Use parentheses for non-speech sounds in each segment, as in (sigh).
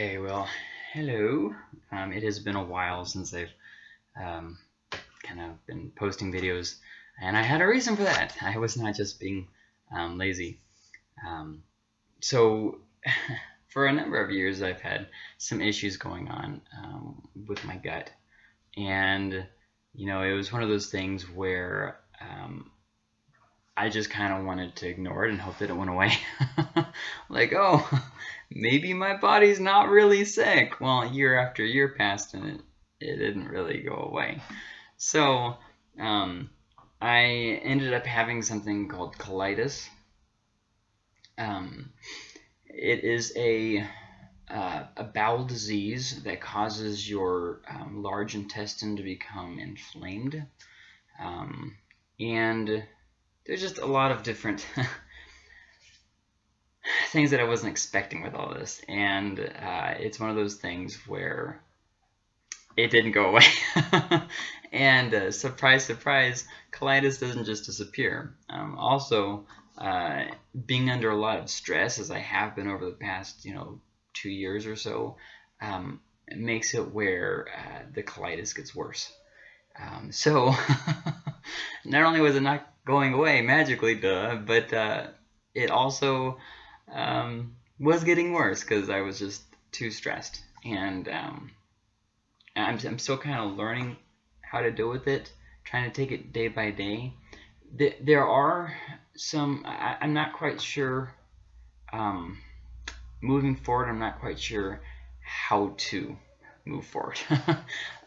Okay, well, hello. Um, it has been a while since I've um, kind of been posting videos, and I had a reason for that. (laughs) I was not just being um, lazy. Um, so, (laughs) for a number of years, I've had some issues going on um, with my gut, and you know, it was one of those things where um, I just kind of wanted to ignore it and hope that it went away. (laughs) like, oh, maybe my body's not really sick. Well, year after year passed and it, it didn't really go away. So, um, I ended up having something called colitis. Um, it is a uh, a bowel disease that causes your um, large intestine to become inflamed. Um, and there's just a lot of different (laughs) (sighs) things that I wasn't expecting with all this. And uh, it's one of those things where it didn't go away. (laughs) and uh, surprise, surprise, colitis doesn't just disappear. Um, also, uh, being under a lot of stress, as I have been over the past, you know, two years or so, um, it makes it where uh, the colitis gets worse. Um, so, (laughs) not only was it not going away magically, duh, but uh, it also um, was getting worse because I was just too stressed. And um, I'm, I'm still kind of learning how to deal with it, trying to take it day by day. There are some, I, am not quite sure, um, moving forward, I'm not quite sure how to move forward. (laughs)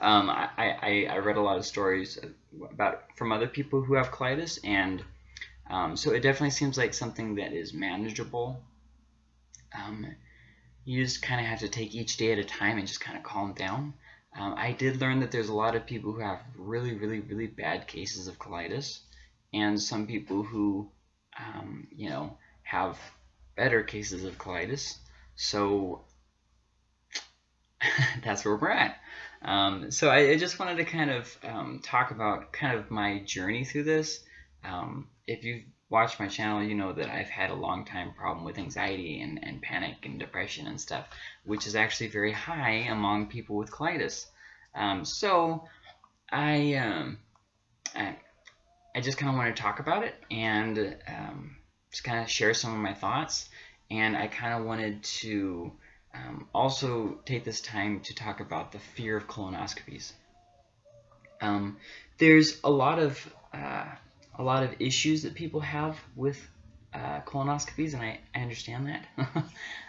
um, I, I, I, read a lot of stories about from other people who have colitis, and um, so it definitely seems like something that is manageable. Um, you just kind of have to take each day at a time and just kind of calm down. Um, I did learn that there's a lot of people who have really, really, really bad cases of colitis, and some people who, um, you know, have better cases of colitis. So (laughs) that's where we're at. Um, so I, I, just wanted to kind of um, talk about kind of my journey through this. Um, if you've watched my channel, you know that I've had a long time problem with anxiety and, and panic and depression and stuff, which is actually very high among people with colitis. Um, so I, um, I, I, just kind of want to talk about it and um, just kind of share some of my thoughts. And I kind of wanted to um, also take this time to talk about the fear of colonoscopies. Um, there's a lot of uh, a lot of issues that people have with uh, colonoscopies, and I, I understand that. (laughs)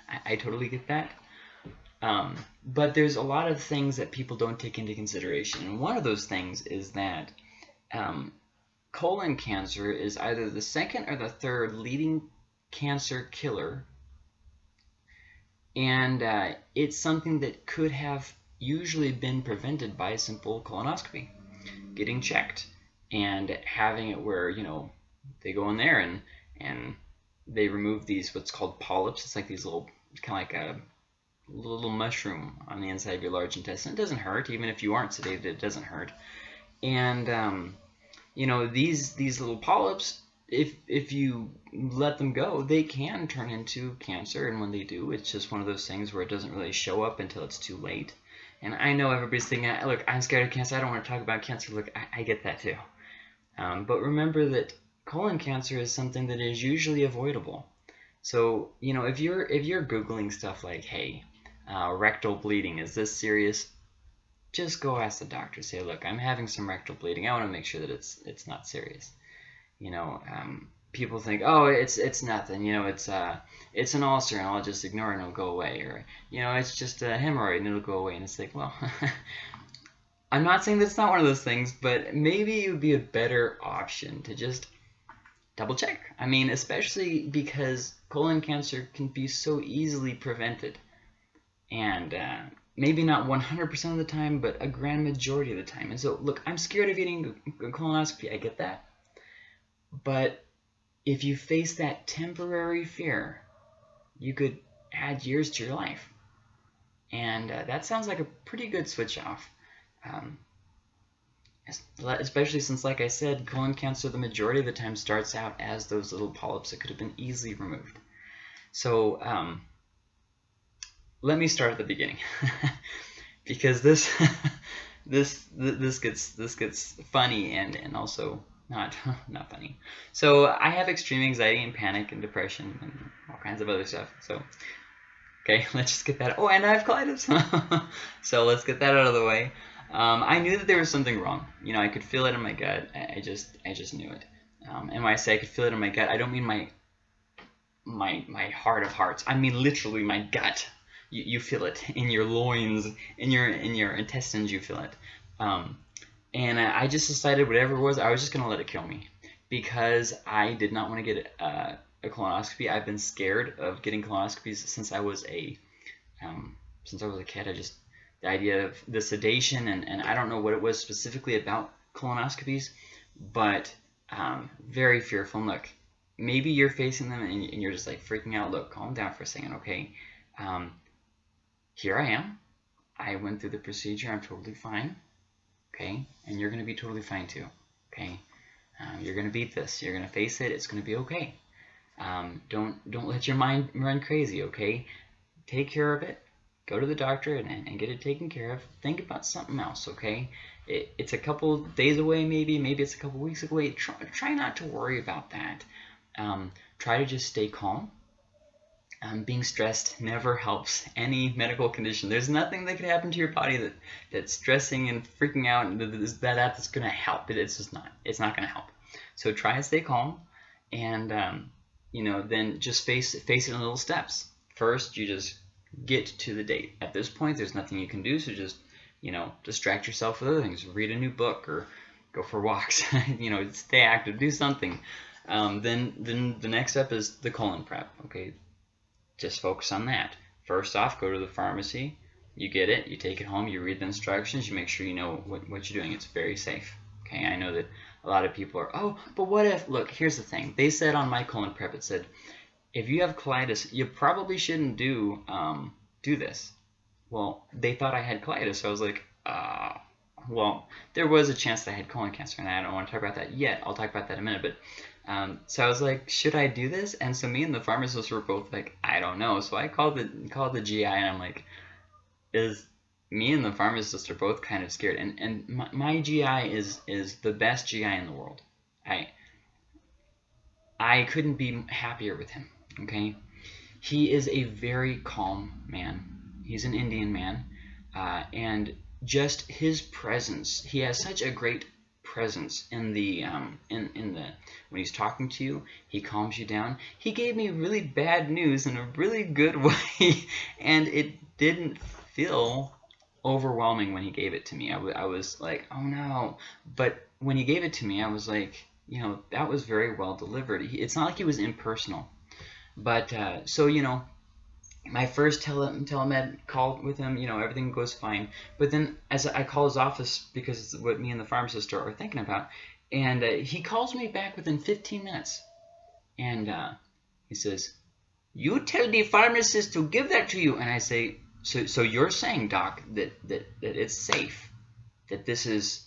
I, I, totally get that. Um, but there's a lot of things that people don't take into consideration, and one of those things is that um, colon cancer is either the second or the third leading cancer killer and uh, it's something that could have usually been prevented by a simple colonoscopy, getting checked and having it where, you know, they go in there and, and they remove these what's called polyps. It's like these little, kind of like a little mushroom on the inside of your large intestine. It doesn't hurt, even if you aren't sedated, it doesn't hurt. And, um, you know, these, these little polyps if if you let them go, they can turn into cancer, and when they do, it's just one of those things where it doesn't really show up until it's too late. And I know everybody's thinking, look, I'm scared of cancer. I don't want to talk about cancer. Look, I, I get that too. Um, but remember that colon cancer is something that is usually avoidable. So you know, if you're if you're googling stuff like, hey, uh, rectal bleeding, is this serious? Just go ask the doctor. Say, look, I'm having some rectal bleeding. I want to make sure that it's it's not serious you know, um, people think, oh, it's it's nothing, you know, it's uh, it's an ulcer and I'll just ignore it and it'll go away, or you know, it's just a hemorrhoid and it'll go away, and it's like, well, (laughs) I'm not saying that's not one of those things, but maybe it would be a better option to just double check. I mean, especially because colon cancer can be so easily prevented, and uh, maybe not 100% of the time, but a grand majority of the time. And so, look, I'm scared of getting a colonoscopy. I get that. But if you face that temporary fear, you could add years to your life. And uh, that sounds like a pretty good switch off. Um, especially since, like I said, colon cancer the majority of the time starts out as those little polyps that could have been easily removed. So um, let me start at the beginning (laughs) because this (laughs) this this gets this gets funny and and also not (laughs) not funny. So I have extreme anxiety and panic and depression and all kinds of other stuff. So okay, let's just get that. Oh, and I have colitis. so let's get that out of the way. Um, I knew that there was something wrong. You know, I could feel it in my gut. I, I just I just knew it. Um, and when I say I could feel it in my gut, I don't mean my my my heart of hearts. I mean literally my gut. You, you feel it (laughs) in your loins, in your in your intestines. You feel it. Um, and I just decided whatever it was, I was just gonna let it kill me because I did not want to get a, a colonoscopy. I've been scared of getting colonoscopies since I was a um, since I was a kid. I just the idea of the sedation and, and I don't know what it was specifically about colonoscopies, but um, very fearful. And look, maybe you're facing them and, and, you're just like freaking out. Look, calm down for a second, okay? Um, here I am. I went through the procedure. I'm totally fine okay? And you're going to be totally fine too, okay? Um, you're going to beat this. You're going to face it. It's going to be okay. Um, don't don't let your mind run crazy, okay? Take care of it. Go to the doctor and, and get it taken care of. Think about something else, okay? It, it's a couple days away, maybe. Maybe it's a couple weeks away. Try, try not to worry about that. Um, try to just stay calm um, being stressed never helps any medical condition. There's nothing that could happen to your body that that stressing and freaking out and that that's going to help. It, it's just not. It's not going to help. So try and stay calm, and um, you know then just face face it in little steps. First, you just get to the date. At this point, there's nothing you can do, so just you know distract yourself with other things. Read a new book or go for walks. (laughs) you know, stay active, do something. Um, then then the next step is the colon prep. Okay, just focus on that. First off, go to the pharmacy. You get it, you take it home, you read the instructions, you make sure you know what, what you're doing. It's very safe. Okay, I know that a lot of people are, oh, but what if, look, here's the thing. They said on my colon prep, it said, if you have colitis, you probably shouldn't do um, do this. Well, they thought I had colitis, so I was like, uh, well, there was a chance that I had colon cancer, and I don't want to talk about that yet. I'll talk about that in a minute, but um, so I was like, should I do this? And so me and the pharmacist were both like, I don't know. So I called the called the GI and I'm like, is me and the pharmacist are both kind of scared. And and my, my GI is is the best GI in the world. I I couldn't be happier with him. Okay, he is a very calm man. He's an Indian man, uh, and just his presence. He has such a great presence in the um, in in the when he's talking to you. He calms you down. He gave me really bad news in a really good (laughs) way, and it didn't feel overwhelming when he gave it to me. I, I was like, oh no. But when he gave it to me, I was like, you know, that was very well delivered. It's not like he was impersonal. But uh, so you know, my first tele telemed call with him, you know, everything goes fine. But then as I call his office because it's what me and the pharmacist are, thinking about, and uh, he calls me back within 15 minutes, and uh, he says, "You tell the pharmacist to give that to you." And I say, "So, so you're saying, doc, that that that it's safe, that this is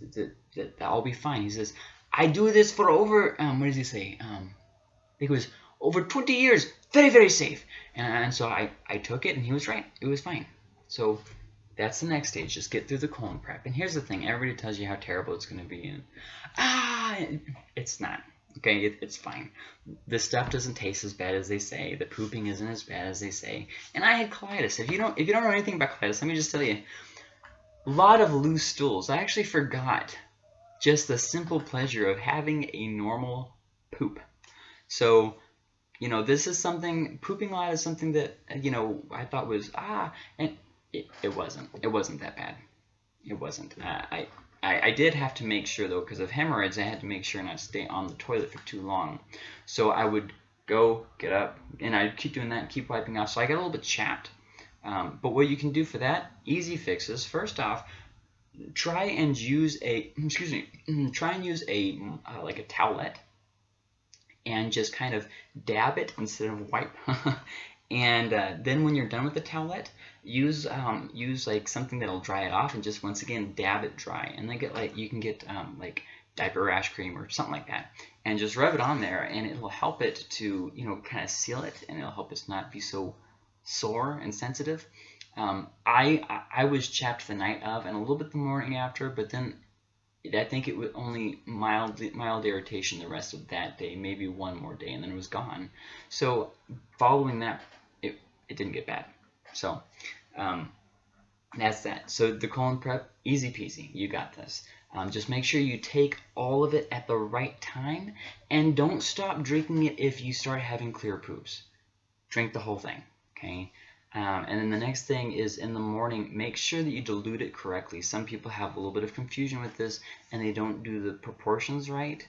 that that, that I'll be fine?" He says, "I do this for over um, what does he say? Um, he goes over 20 years, very very safe." And so I, I took it and he was right. It was fine. So that's the next stage. Just get through the colon prep. And here's the thing. Everybody tells you how terrible it's going to be. And, ah, it's not. Okay, it, it's fine. The stuff doesn't taste as bad as they say. The pooping isn't as bad as they say. And I had colitis. If you don't, if you don't know anything about colitis, let me just tell you. A lot of loose stools. I actually forgot just the simple pleasure of having a normal poop. So you know, this is something, pooping a lot is something that, you know, I thought was, ah, and it, it wasn't. It wasn't that bad. It wasn't. Uh, I, I, I did have to make sure, though, because of hemorrhoids, I had to make sure not to stay on the toilet for too long. So I would go, get up, and I'd keep doing that and keep wiping off. So I got a little bit chapped. Um, but what you can do for that, easy fixes. First off, try and use a, (clears throat) excuse me, (clears throat) try and use a, uh, like a towelette and just kind of dab it instead of wipe. (laughs) and uh, then when you're done with the towelette, use um, use like something that'll dry it off and just once again dab it dry. And then get like you can get um, like diaper rash cream or something like that and just rub it on there and it'll help it to you know kind of seal it and it'll help it not be so sore and sensitive. Um, I I was chapped the night of and a little bit the morning after, but then I think it was only mild mild irritation the rest of that day, maybe one more day, and then it was gone. So following that, it it didn't get bad. So um, that's that. So the colon prep, easy peasy. You got this. Um, just make sure you take all of it at the right time, and don't stop drinking it if you start having clear poops. Drink the whole thing. Okay. Um, and then the next thing is in the morning, make sure that you dilute it correctly. Some people have a little bit of confusion with this and they don't do the proportions right.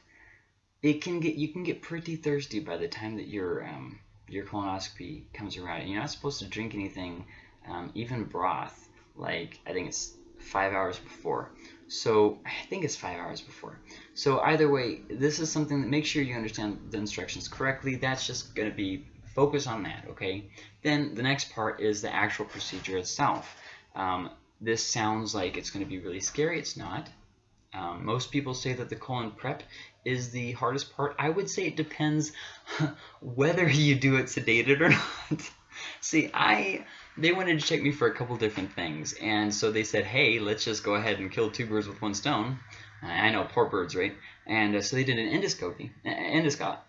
It can get you can get pretty thirsty by the time that your um, your colonoscopy comes around. You're not supposed to drink anything, um, even broth. Like I think it's five hours before. So I think it's five hours before. So either way, this is something that make sure you understand the instructions correctly. That's just going to be focus on that, okay? Then the next part is the actual procedure itself. Um, this sounds like it's going to be really scary. It's not. Um, most people say that the colon prep is the hardest part. I would say it depends (laughs) whether you do it sedated or (laughs) not. See, I they wanted to check me for a couple different things, and so they said, hey, let's just go ahead and kill two birds with one stone. I know, poor birds, right? And uh, so they did an endoscopy, uh,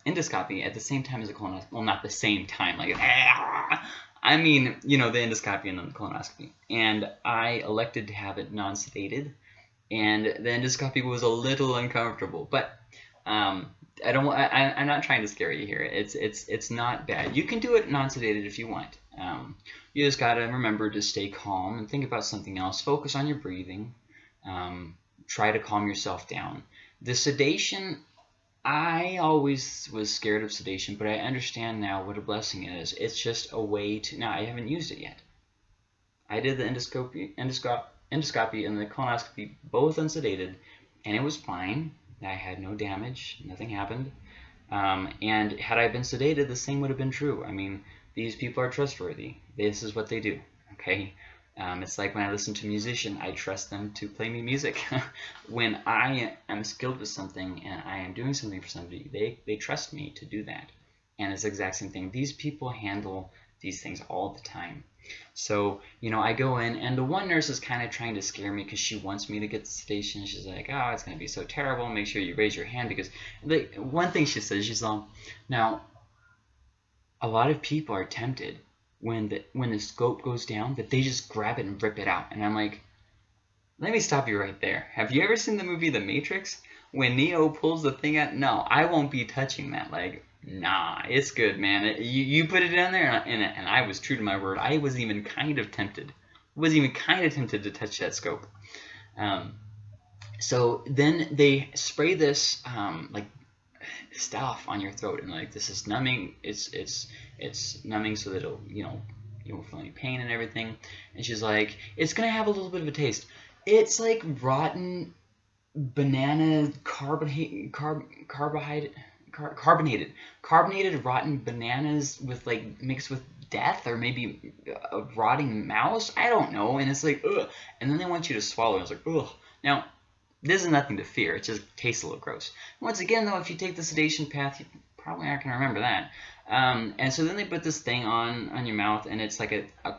endoscopy, at the same time as a colonoscopy. Well, not the same time, like, I mean, you know, the endoscopy and then the colonoscopy. And I elected to have it non-sedated, and the endoscopy was a little uncomfortable, but um, I don't. I, I'm not trying to scare you here. It's it's it's not bad. You can do it non-sedated if you want. Um, you just gotta remember to stay calm and think about something else. Focus on your breathing. Um, try to calm yourself down. The sedation, I always was scared of sedation, but I understand now what a blessing it is. It's just a way to. Now I haven't used it yet. I did the endoscopy, endoscopy, endoscopy and the colonoscopy both unsedated, and it was fine. I had no damage, nothing happened. Um, and had I been sedated, the same would have been true. I mean, these people are trustworthy. This is what they do. Okay. Um, it's like when I listen to a musician, I trust them to play me music. (laughs) when I am skilled with something and I am doing something for somebody, they, they trust me to do that. And it's the exact same thing. These people handle these things all the time. So, you know, I go in, and the one nurse is kind of trying to scare me because she wants me to get the sedation. She's like, oh, it's going to be so terrible. Make sure you raise your hand because, like, one thing she says, she's like, now, a lot of people are tempted when the when the scope goes down that they just grab it and rip it out. And I'm like, let me stop you right there. Have you ever seen the movie The Matrix? When Neo pulls the thing out, no, I won't be touching that. Like, nah, it's good, man. It, you, you put it down there, and, and I was true to my word. I was even kind of tempted. Was even kind of tempted to touch that scope. Um, so then they spray this um, like stuff on your throat and like this is numbing it's it's it's numbing so that it'll you know you won't feel any pain and everything. And she's like it's gonna have a little bit of a taste. It's like rotten banana carbonate carb carbohydrate car, carbonated carbonated rotten bananas with like mixed with death or maybe a rotting mouse? I don't know. And it's like ugh. And then they want you to swallow it's like ugh. Now this is nothing to fear. It just tastes a little gross. Once again, though, if you take the sedation path, you probably aren't going to remember that. Um, and so then they put this thing on on your mouth, and it's like a, a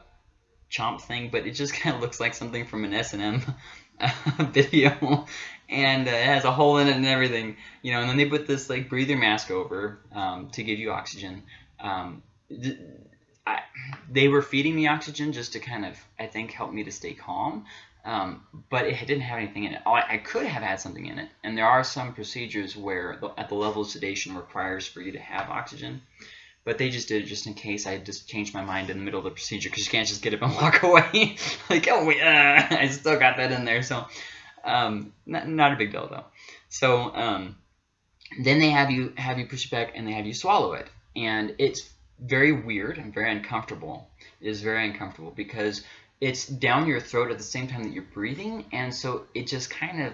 chomp thing, but it just (laughs) kind of looks like something from an S&M (laughs) video, and uh, it has a hole in it and everything, you know. And then they put this like breather mask over um, to give you oxygen. Um, I, they were feeding me oxygen just to kind of, I think, help me to stay calm. Um, but it didn't have anything in it. I, I, could have had something in it, and there are some procedures where the, at the level of sedation requires for you to have oxygen, but they just did it just in case I just changed my mind in the middle of the procedure because you can't just get up and (laughs) walk away (laughs) like oh (laughs) I still got that in there. So um, not, not a big deal though. So um, then they have you have you push it back and they have you swallow it, and it's very weird and very uncomfortable. It is very uncomfortable because it's down your throat at the same time that you're breathing, and so it just kind of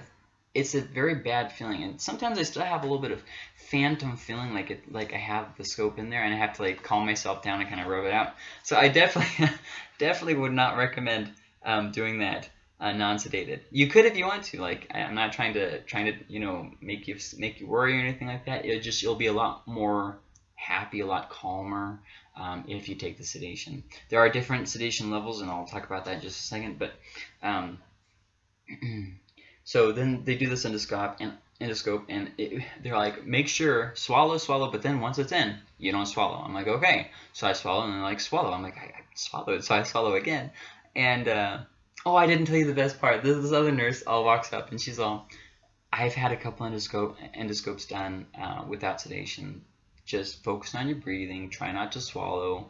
it's a very bad feeling. And sometimes I still have a little bit of phantom feeling, like it like I have the scope in there, and I have to like calm myself down and kind of rub it out. So I definitely (laughs) definitely would not recommend um, doing that. Uh, non-sedated. You could if you want to. Like I'm not trying to trying to you know make you make you worry or anything like that. It just you'll be a lot more happy, a lot calmer um, if you take the sedation. There are different sedation levels, and I'll talk about that in just a second. But um, (clears throat) so then they do this endoscope, and endoscope, and it, they're like, make sure swallow, swallow, but then once it's in, you don't swallow. I'm like, okay. So I swallow, and they're like, swallow. I'm like, I, I swallowed, so I swallow again, and uh, oh, I didn't tell you the best part. This, this other nurse all walks up, and she's all, I've had a couple endoscope endoscopes done uh, without sedation just focus on your breathing, try not to swallow,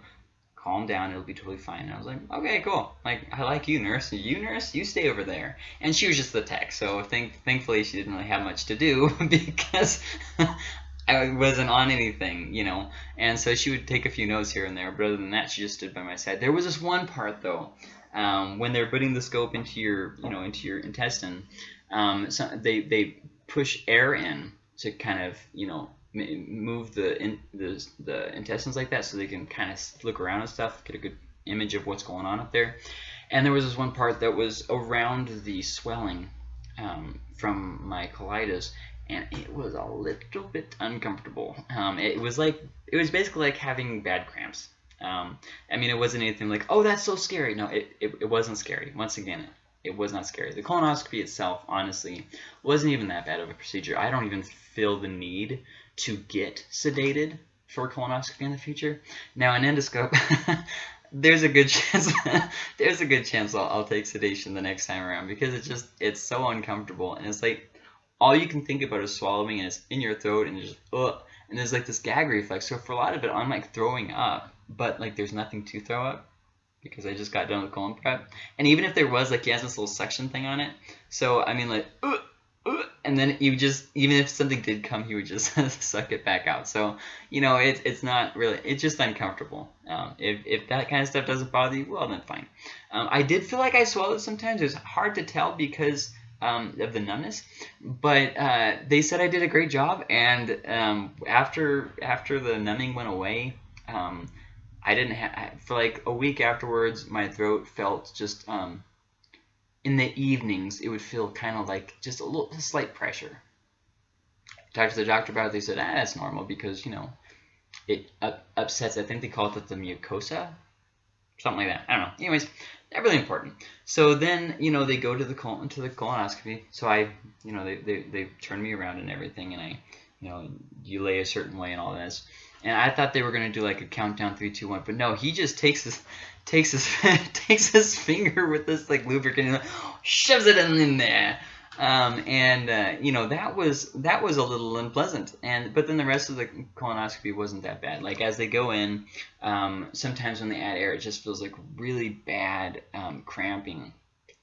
calm down, it'll be totally fine. And I was like, okay, cool. Like, I like you, nurse. You, nurse, you stay over there. And she was just the tech, so think, thankfully she didn't really have much to do (laughs) because (laughs) I wasn't on anything, you know. And so she would take a few notes here and there, but other than that, she just stood by my side. There was this one part, though, um, when they're putting the scope into your, you know, into your intestine, um, so they, they push air in to kind of, you know, move the, in, the the intestines like that so they can kind of look around and stuff, get a good image of what's going on up there. And there was this one part that was around the swelling um, from my colitis, and it was a little bit uncomfortable. Um, it was like it was basically like having bad cramps. Um, I mean, it wasn't anything like, oh, that's so scary. No, it, it, it wasn't scary. Once again, it, it was not scary. The colonoscopy itself, honestly, wasn't even that bad of a procedure. I don't even feel the need to get sedated for colonoscopy in the future. Now, an endoscope, (laughs) there's a good (laughs) chance there's a good chance I'll, I'll, take sedation the next time around because it's just it's so uncomfortable and it's like all you can think about is swallowing and it's in your throat and just ugh, and there's like this gag reflex. So for a lot of it, I'm like throwing up, but like there's nothing to throw up because I just got done with colon prep. And even if there was, like he has this little suction thing on it. So I mean, like. Ugh, and then you just even if something did come, he would just (laughs) suck it back out. So you know, it's it's not really it's just uncomfortable. Um, if if that kind of stuff doesn't bother you, well then fine. Um, I did feel like I swallowed sometimes. It was hard to tell because um, of the numbness, but uh, they said I did a great job. And um, after after the numbing went away. Um, I didn't have for like a week afterwards. My throat felt just um, in the evenings, it would feel kind of like just a little a slight pressure. Talked to the doctor about it. They said, ah, that's normal because, you know, it up, upsets, I think they call it the mucosa, something like that. I don't know. Anyways, not really important. So then, you know, they go to the colon, to the colonoscopy. So I, you know, they, they, they turn me around and everything, and I, you know, you lay a certain way and all this. And I thought they were going to do like a countdown, three, two, one, but no, he just takes this (laughs) takes his (laughs) takes his finger with this like lubricant and shoves it in, in there. Um, and uh, you know that was that was a little unpleasant. And but then the rest of the colonoscopy wasn't that bad. Like as they go in, um, sometimes when they add air, it just feels like really bad um, cramping,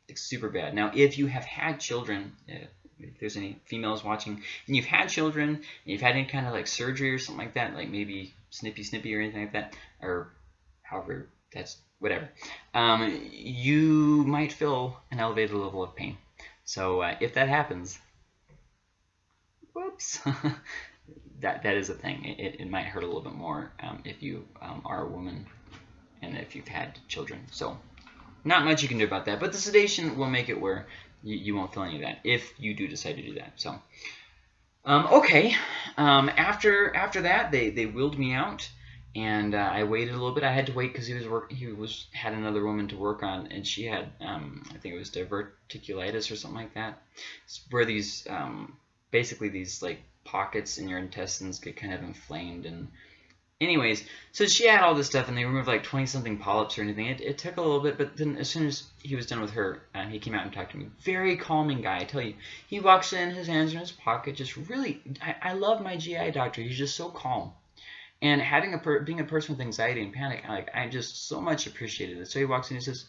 like super bad. Now if you have had children. Uh, if there's any females watching and you've had children and you've had any kind of like surgery or something like that like maybe snippy snippy or anything like that or however that's whatever, um, you might feel an elevated level of pain. So uh, if that happens, whoops, (laughs) that that is a thing. It, it might hurt a little bit more um, if you um, are a woman and if you've had children. So not much you can do about that. But the sedation will make it where you, you won't feel any of that if you do decide to do that. So um, okay, um, after after that, they they wheeled me out and uh, I waited a little bit. I had to wait because he was work. He was had another woman to work on, and she had um, I think it was diverticulitis or something like that. It's where these um, basically these like pockets in your intestines get kind of inflamed and. Anyways, so she had all this stuff, and they removed like 20 something polyps or anything. It, it took a little bit, but then as soon as he was done with her, uh, he came out and talked to me. Very calming guy, I tell you. He walks in, his hands in his pocket, just really. I, I love my GI doctor. He's just so calm and having a being a person with anxiety and panic, like I just so much appreciated it. So he walks in and he says,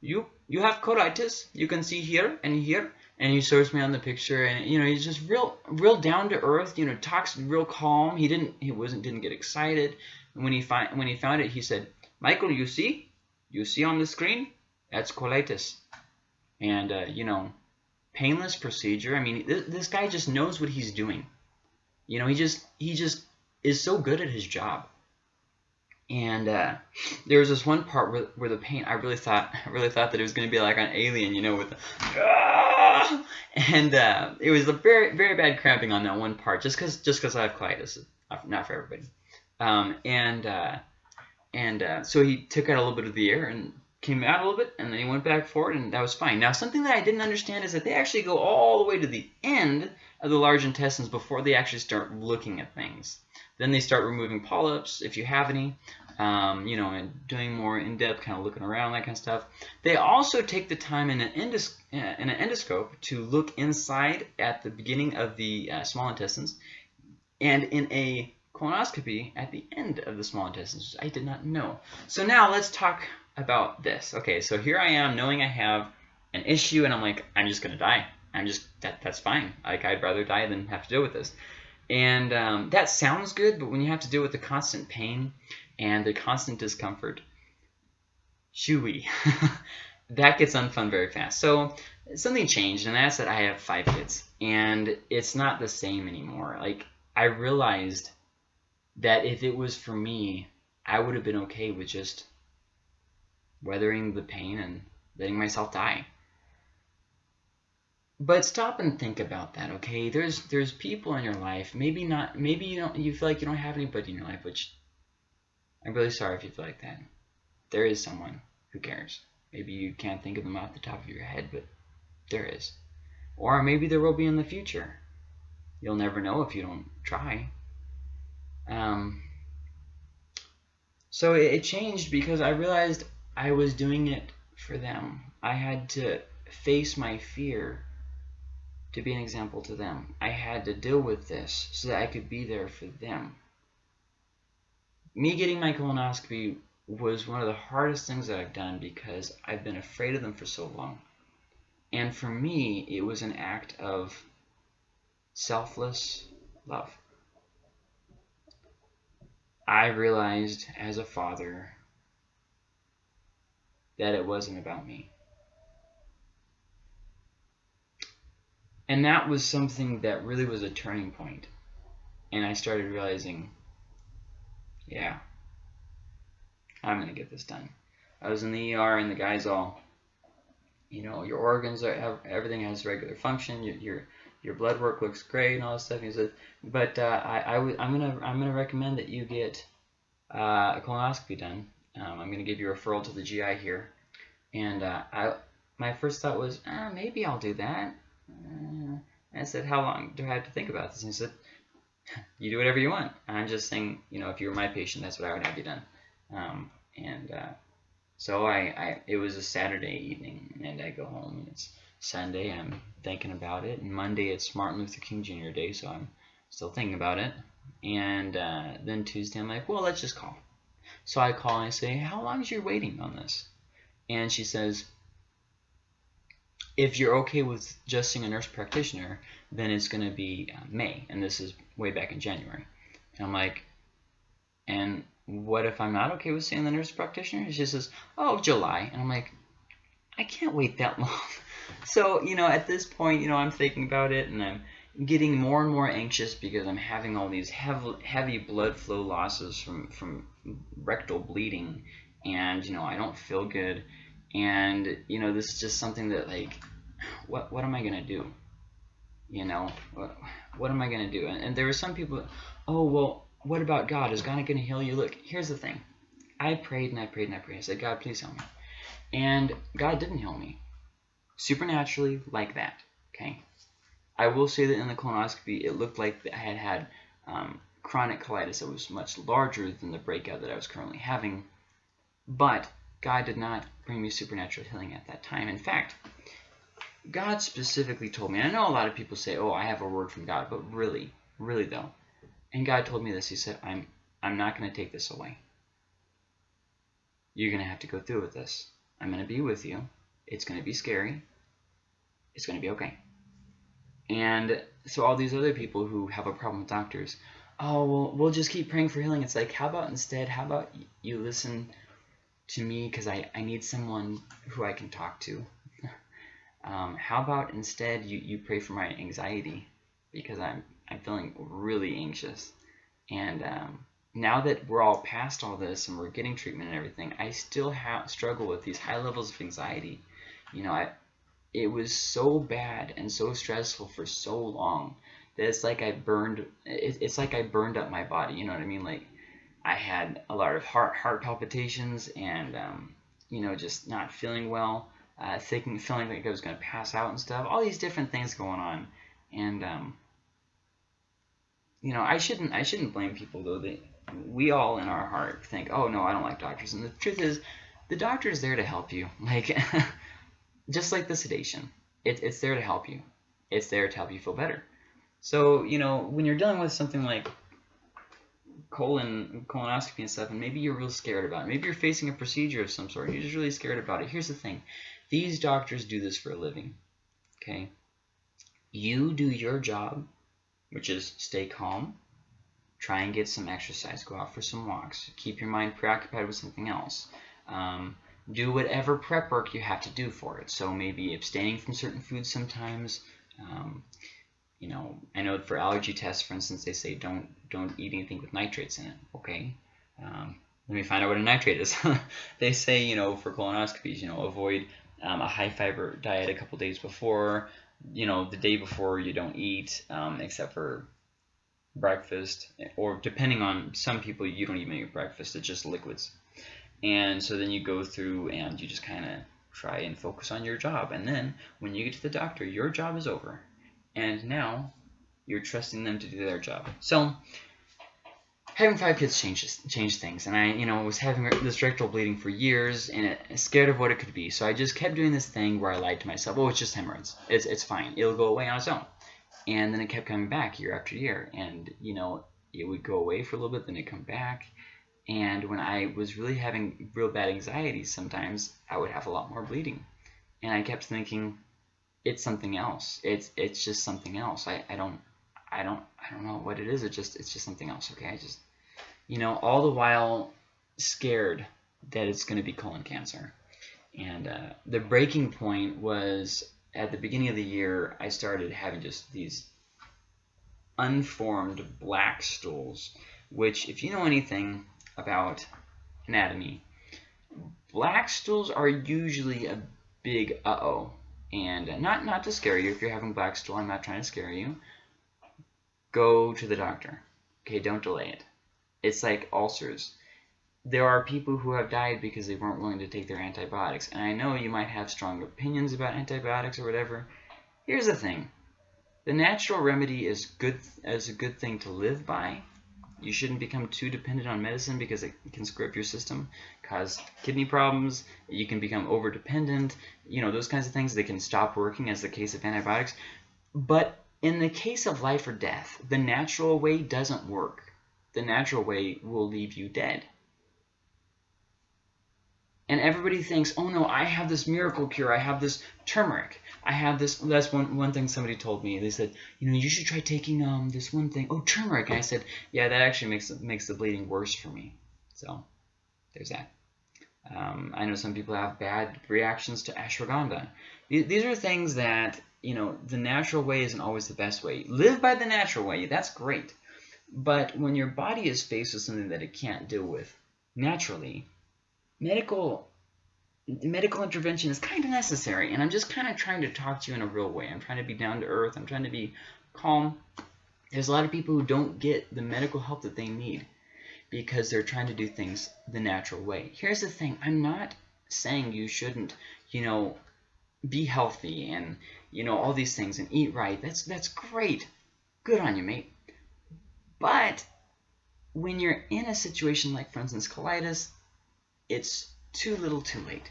"You you have colitis. You can see here and here." And he shows me on the picture, and you know he's just real real down to earth. You know, talks real calm. He didn't he wasn't didn't get excited. And when he find when he found it, he said, "Michael, you see, you see on the screen, that's colitis." And uh, you know, painless procedure. I mean, this, this guy just knows what he's doing. You know, he just he just is so good at his job. And uh, there was this one part where, where the pain, I really thought, I (laughs) really thought that it was going to be like an alien, you know, with the, (laughs) and uh, it was a very, very bad cramping on that one part, just because, just because I have colitis, not for everybody. Um, and uh, and uh, so he took out a little bit of the air and came out a little bit, and then he went back forward, and that was fine. Now, something that I didn't understand is that they actually go all the way to the end of the large intestines before they actually start looking at things. Then they start removing polyps, if you have any, um, you know, and doing more in-depth kind of looking around, that kind of stuff. They also take the time in an, endos uh, in an endoscope to look inside at the beginning of the uh, small intestines and in a colonoscopy at the end of the small intestines, I did not know. So now let's talk about this. Okay, so here I am knowing I have an issue and I'm like, I'm just going to die. I'm just, that, that's fine. Like, I'd rather die than have to deal with this. And um, that sounds good, but when you have to deal with the constant pain and the constant discomfort, shooey, (laughs) that gets unfun very fast. So something changed, and that's that I have five kids, and it's not the same anymore. Like I realized that if it was for me, I would have been okay with just weathering the pain and letting myself die. But stop and think about that, okay? There's there's people in your life, maybe not maybe you don't you feel like you don't have anybody in your life, which I'm really sorry if you feel like that. There is someone who cares. Maybe you can't think of them off the top of your head, but there is. Or maybe there will be in the future. You'll never know if you don't try. Um, so it, it changed because I realized I was doing it for them. I had to face my fear to be an example to them. I had to deal with this so that I could be there for them. Me getting my colonoscopy was one of the hardest things that I've done because I've been afraid of them for so long. And for me, it was an act of selfless love. I realized as a father that it wasn't about me. And that was something that really was a turning point. And I started realizing, yeah, I'm going to get this done. I was in the ER and the guys all, you know, your organs are, have, everything has regular function. Your, your, your blood work looks great and all this stuff. He said, but uh, I, I w- I'm going to, I'm to recommend that you get uh, a colonoscopy done. Um, I'm going to give you a referral to the GI here. And uh, I, my first thought was, ah, maybe I'll do that. Uh, I said, how long do I have to think about this? And he said, you do whatever you want. I'm just saying, you know, if you were my patient, that's what I would have you done. Um, and uh, so I, I, it was a Saturday evening, and I go home, and it's Sunday, and I'm thinking about it. And Monday, it's Martin Luther King Jr. Day, so I'm still thinking about it. And uh, then Tuesday, I'm like, well, let's just call. So I call and I say, how long is your waiting on this? And she says, if you're okay with just seeing a nurse practitioner, then it's going to be uh, May, and this is way back in January. And I'm like, and what if I'm not okay with seeing the nurse practitioner? She says, oh, July. And I'm like, I can't wait that (laughs) long. so, you know, at this point, you know, I'm thinking about it, and I'm getting more and more anxious because I'm having all these heavy, heavy blood flow losses from, from rectal bleeding and, you know, I don't feel good. And, you know, this is just something that, like, what, what am I going to do? You know, what, what am I going to do? And, and there were some people, oh, well, what about God? Is God going to heal you? Look, here's the thing. I prayed and I prayed and I prayed. I said, God, please heal me. And God didn't heal me. Supernaturally, like that. Okay? I will say that in the colonoscopy, it looked like I had had um, chronic colitis that was much larger than the breakout that I was currently having. But God did not bring me supernatural healing at that time. In fact, God specifically told me, I know a lot of people say, oh, I have a word from God, but really, really though, and God told me this, he said, I'm, I'm not going to take this away. You're going to have to go through with this. I'm going to be with you. It's going to be scary. It's going to be okay. And so all these other people who have a problem with doctors, oh, well, we'll just keep praying for healing. It's like, how about instead, how about you listen to me because I, I need someone who I can talk to. (laughs) um, how about instead you, you pray for my anxiety because I'm, I'm feeling really anxious. And um, now that we're all past all this and we're getting treatment and everything, I still have struggle with these high levels of anxiety. You know, I, it was so bad and so stressful for so long that it's like I burned, it, it's like I burned up my body. You know what I mean? Like I had a lot of heart heart palpitations and um, you know just not feeling well, uh, thinking feeling like I was going to pass out and stuff. All these different things going on, and um, you know I shouldn't I shouldn't blame people though. They we all in our heart think, oh no, I don't like doctors, and the truth is, the doctor is there to help you. (laughs) Like just like the sedation, it, it's there to help you. It's there to help you feel better. So you know when you're dealing with something like colon colonoscopy and stuff, and maybe you're real scared about it. Maybe you're facing a procedure of some sort. And you're just really scared about it. Here's the thing: these doctors do this for a living. Okay, you do your job, which is stay calm, try and get some exercise, go out for some walks, keep your mind preoccupied with something else. Um, do whatever prep work you have to do for it. So maybe abstaining from certain foods sometimes. Um, you know, I know for allergy tests, for instance, they say don't don't eat anything with nitrates in it. Okay, um, let me find out what a nitrate is. (laughs) they say you know for colonoscopies, you know, avoid um, a high fiber diet a couple days before. You know, the day before you don't eat um, except for breakfast, or depending on some people, you don't even eat breakfast. It's just liquids. And so then you go through and you just kind of try and focus on your job. And then when you get to the doctor, your job is over and now you're trusting them to do their job. So having five kids changes changed things, and I, you know, was having this rectal bleeding for years, and it, scared of what it could be. So I just kept doing this thing where I lied to myself. Oh, it's just hemorrhoids. It's it's fine. It'll go away on its own. And then it kept coming back year after year, and you know, it would go away for a little bit, then it come back. And when I was really having real bad anxiety, sometimes I would have a lot more bleeding, and I kept thinking, it's something else. It's it's just something else. I, I don't I don't I don't know what it is. It just it's just something else. Okay, I just you know all the while scared that it's going to be colon cancer. And uh, the breaking point was at the beginning of the year. I started having just these unformed black stools, which if you know anything about anatomy, black stools are usually a big uh-oh and not not to scare you if you're having black stool i'm not trying to scare you. Go to the doctor. Okay don't delay it. It's like ulcers. There are people who have died because they weren't willing to take their antibiotics. And i know you might have strong opinions about antibiotics or whatever. Here's the thing. The natural remedy is good as a good thing to live by you shouldn't become too dependent on medicine because it can screw up your system, cause kidney problems. You can become over dependent. You know, those kinds of things. They can stop working as the case of antibiotics. But in the case of life or death, the natural way doesn't work. The natural way will leave you dead. And everybody thinks, oh no, I have this miracle cure. I have this turmeric. I have this. That's one one thing somebody told me. They said, you know, you should try taking um this one thing. Oh, turmeric. And I said, yeah, that actually makes makes the bleeding worse for me. So there's that. Um, I know some people have bad reactions to ashwagandha. These are things that you know the natural way isn't always the best way. Live by the natural way. That's great. But when your body is faced with something that it can't deal with naturally, medical medical intervention is kind of necessary. And I'm just kind of trying to talk to you in a real way. I'm trying to be down to earth. I'm trying to be calm. There's a lot of people who don't get the medical help that they need because they're trying to do things the natural way. Here's the thing. I'm not saying you shouldn't, you know, be healthy and, you know, all these things and eat right. That's, that's great. Good on you, mate. But when you're in a situation like, for instance, colitis, it's too little too late.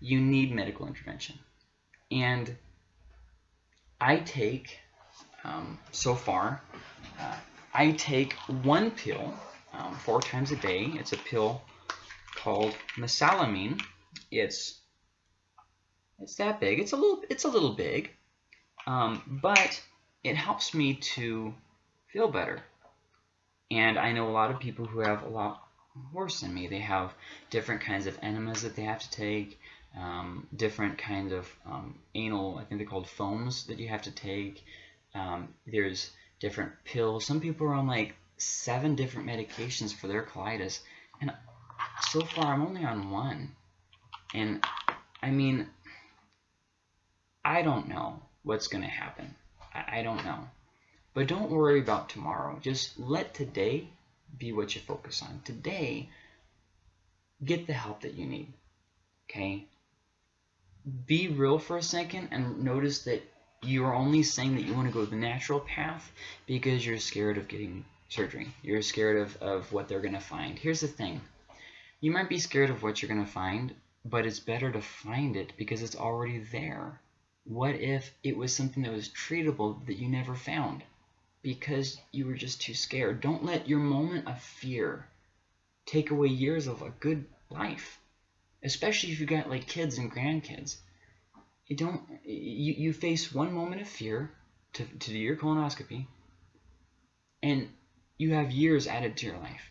You need medical intervention. And I take, um, so far, uh, I take one pill um, four times a day. It's a pill called mesalamine. It's it's that big. It's a little it's a little big, um, but it helps me to feel better. And I know a lot of people who have a lot worse than me. They have different kinds of enemas that they have to take, um, different kinds of um, anal, I think they're called foams that you have to take. Um, there's different pills. Some people are on like seven different medications for their colitis. And so far, I'm only on one. And I mean, I don't know what's going to happen. I, I don't know. But don't worry about tomorrow. Just let today be what you focus on. Today, get the help that you need. Okay? Be real for a second and notice that you are only saying that you want to go the natural path because you're scared of getting surgery. You're scared of, of what they're going to find. Here's the thing. You might be scared of what you're going to find, but it's better to find it because it's already there. What if it was something that was treatable that you never found because you were just too scared? Don't let your moment of fear take away years of a good life, especially if you got like kids and grandkids. You don't. You you face one moment of fear to to do your colonoscopy, and you have years added to your life.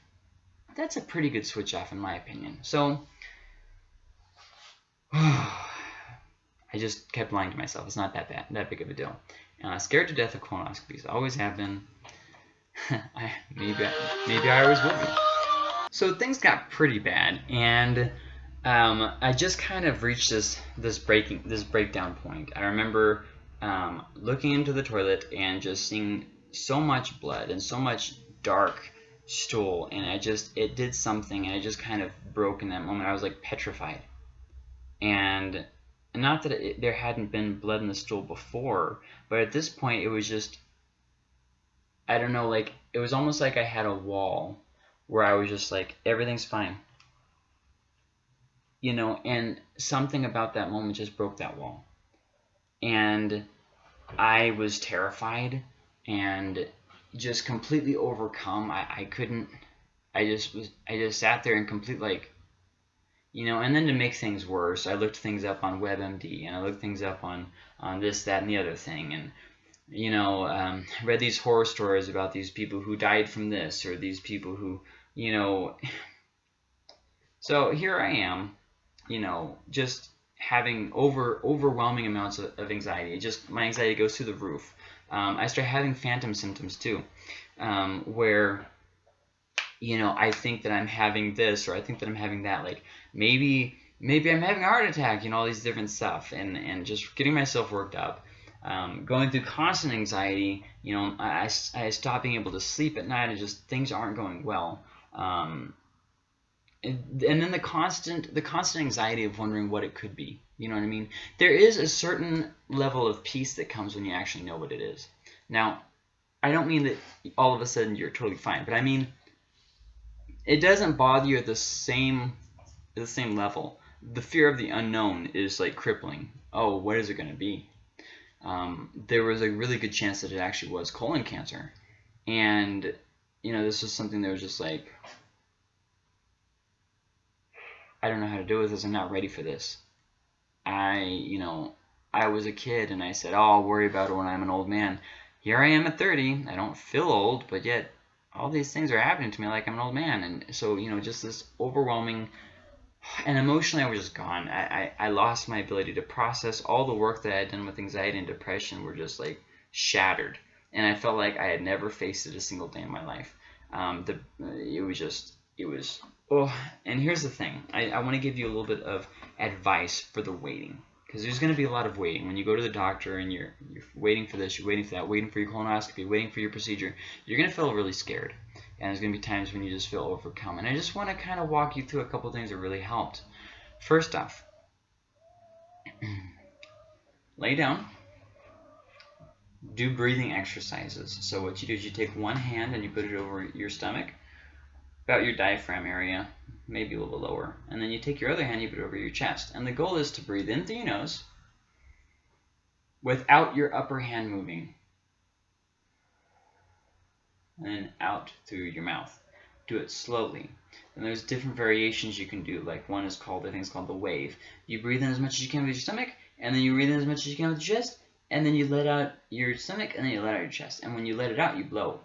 That's a pretty good switch off, in my opinion. So. (sighs) I just kept lying to myself. It's not that bad, that big of a deal. Uh, scared to death of colonoscopies. Always have been. (laughs) I, maybe, maybe I always will be. So things got pretty bad, and um, I just kind of reached this this breaking this breakdown point. I remember um, looking into the toilet and just seeing so much blood and so much dark stool, and I just it did something, and I just kind of broke in that moment. I was like petrified, and not that it, there hadn't been blood in the stool before, but at this point it was just I don't know, like it was almost like I had a wall where I was just like everything's fine. You know, and something about that moment just broke that wall. And I was terrified and just completely overcome. I, I couldn't I just was I just sat there in complete like you know, and then to make things worse, I looked things up on WebMD and I looked things up on on this, that, and the other thing, and you know, um, read these horror stories about these people who died from this or these people who, you know. So here I am, you know, just having over overwhelming amounts of, of anxiety. It just my anxiety goes through the roof. Um, I start having phantom symptoms too, um, where you know I think that I'm having this or I think that I'm having that. Like maybe maybe I'm having a heart attack, you know, all these different stuff, and and just getting myself worked up. Um, going through constant anxiety, you know, I, I, stop being able to sleep at night and just things aren't going well. Um, and, and then the constant the constant anxiety of wondering what it could be. You know what I mean? There is a certain level of peace that comes when you actually know what it is. Now, I don't mean that all of a sudden you're totally fine, but I mean it doesn't bother you at the same the same level. The fear of the unknown is like crippling. Oh, what is it going to be? Um, there was a really good chance that it actually was colon cancer. And, you know, this was something that was just like, I don't know how to deal with this. I'm not ready for this. I, you know, I was a kid and I said, oh, I'll worry about it when I'm an old man. Here I am at 30. I don't feel old, but yet all these things are happening to me like I'm an old man. And so, you know, just this overwhelming and emotionally I was just gone. I, I, I, lost my ability to process all the work that I had done with anxiety and depression were just like shattered. And I felt like I had never faced it a single day in my life. Um, the, it was just, it was, oh, and here's the thing. I, I want to give you a little bit of advice for the waiting. Because there's going to be a lot of waiting. When you go to the doctor and you're, you're waiting for this, you're waiting for that, waiting for your colonoscopy, waiting for your procedure, you're going to feel really scared and there's going to be times when you just feel overcome. And I just want to kind of walk you through a couple things that really helped. First off, (clears throat) lay down, do breathing exercises. So what you do is you take one hand and you put it over your stomach, about your diaphragm area, maybe a little lower, and then you take your other hand, you put it over your chest. And the goal is to breathe in through your nose without your upper hand moving and then out through your mouth. Do it slowly. And there's different variations you can do. Like one is called, I think it's called the wave. You breathe in as much as you can with your stomach, and then you breathe in as much as you can with your chest, and then you let out your stomach, and then you let out your chest. And when you let it out, you blow.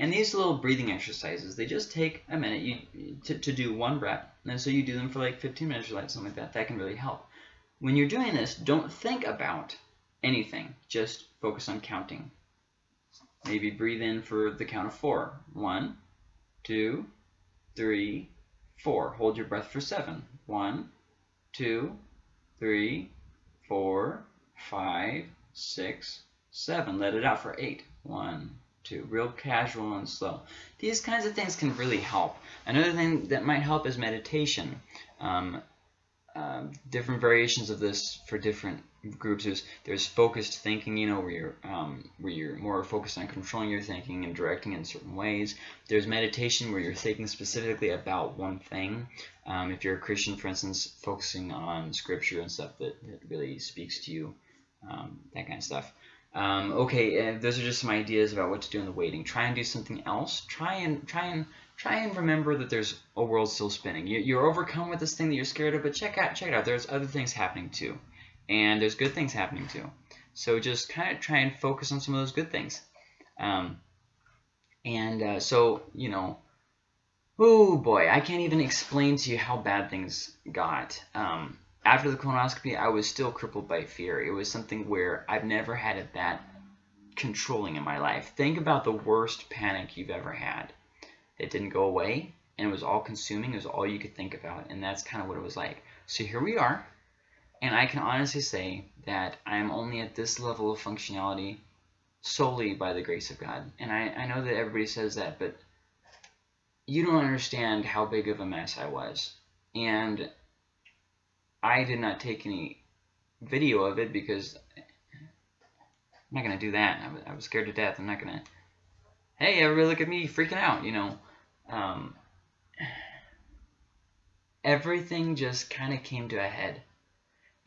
And these little breathing exercises, they just take a minute you, to, to do one breath. And so you do them for like 15 minutes or like something like that. That can really help. When you're doing this, don't think about anything. Just focus on counting. Maybe breathe in for the count of four. One, two, three, four. Hold your breath for seven. One, two, three, four, five, six, seven. Let it out for eight. One, too. Real casual and slow. These kinds of things can really help. Another thing that might help is meditation. Um, uh, different variations of this for different groups is there's focused thinking, you know, where you're um, where you're more focused on controlling your thinking and directing in certain ways. There's meditation where you're thinking specifically about one thing. Um, if you're a Christian, for instance, focusing on scripture and stuff that, that really speaks to you, um, that kind of stuff. Um, okay, and those are just some ideas about what to do in the waiting. Try and do something else. Try and try and try and remember that there's a world still spinning. You, are overcome with this thing that you're scared of, but check out check it out. There's other things happening too, and there's good things happening too. So just kind of try and focus on some of those good things. Um, and uh, so you know, oh boy, I can't even explain to you how bad things got. Um, after the colonoscopy, I was still crippled by fear. It was something where I've never had it that controlling in my life. Think about the worst panic you've ever had. It didn't go away, and it was all consuming. It was all you could think about, and that's kind of what it was like. So here we are, and I can honestly say that I am only at this level of functionality solely by the grace of God. And I, I know that everybody says that, but you don't understand how big of a mess I was. And I did not take any video of it because I'm not going to do that. I was, I was scared to death. I'm not going to, hey, everybody look at me freaking out, you know. Um, everything just kind of came to a head.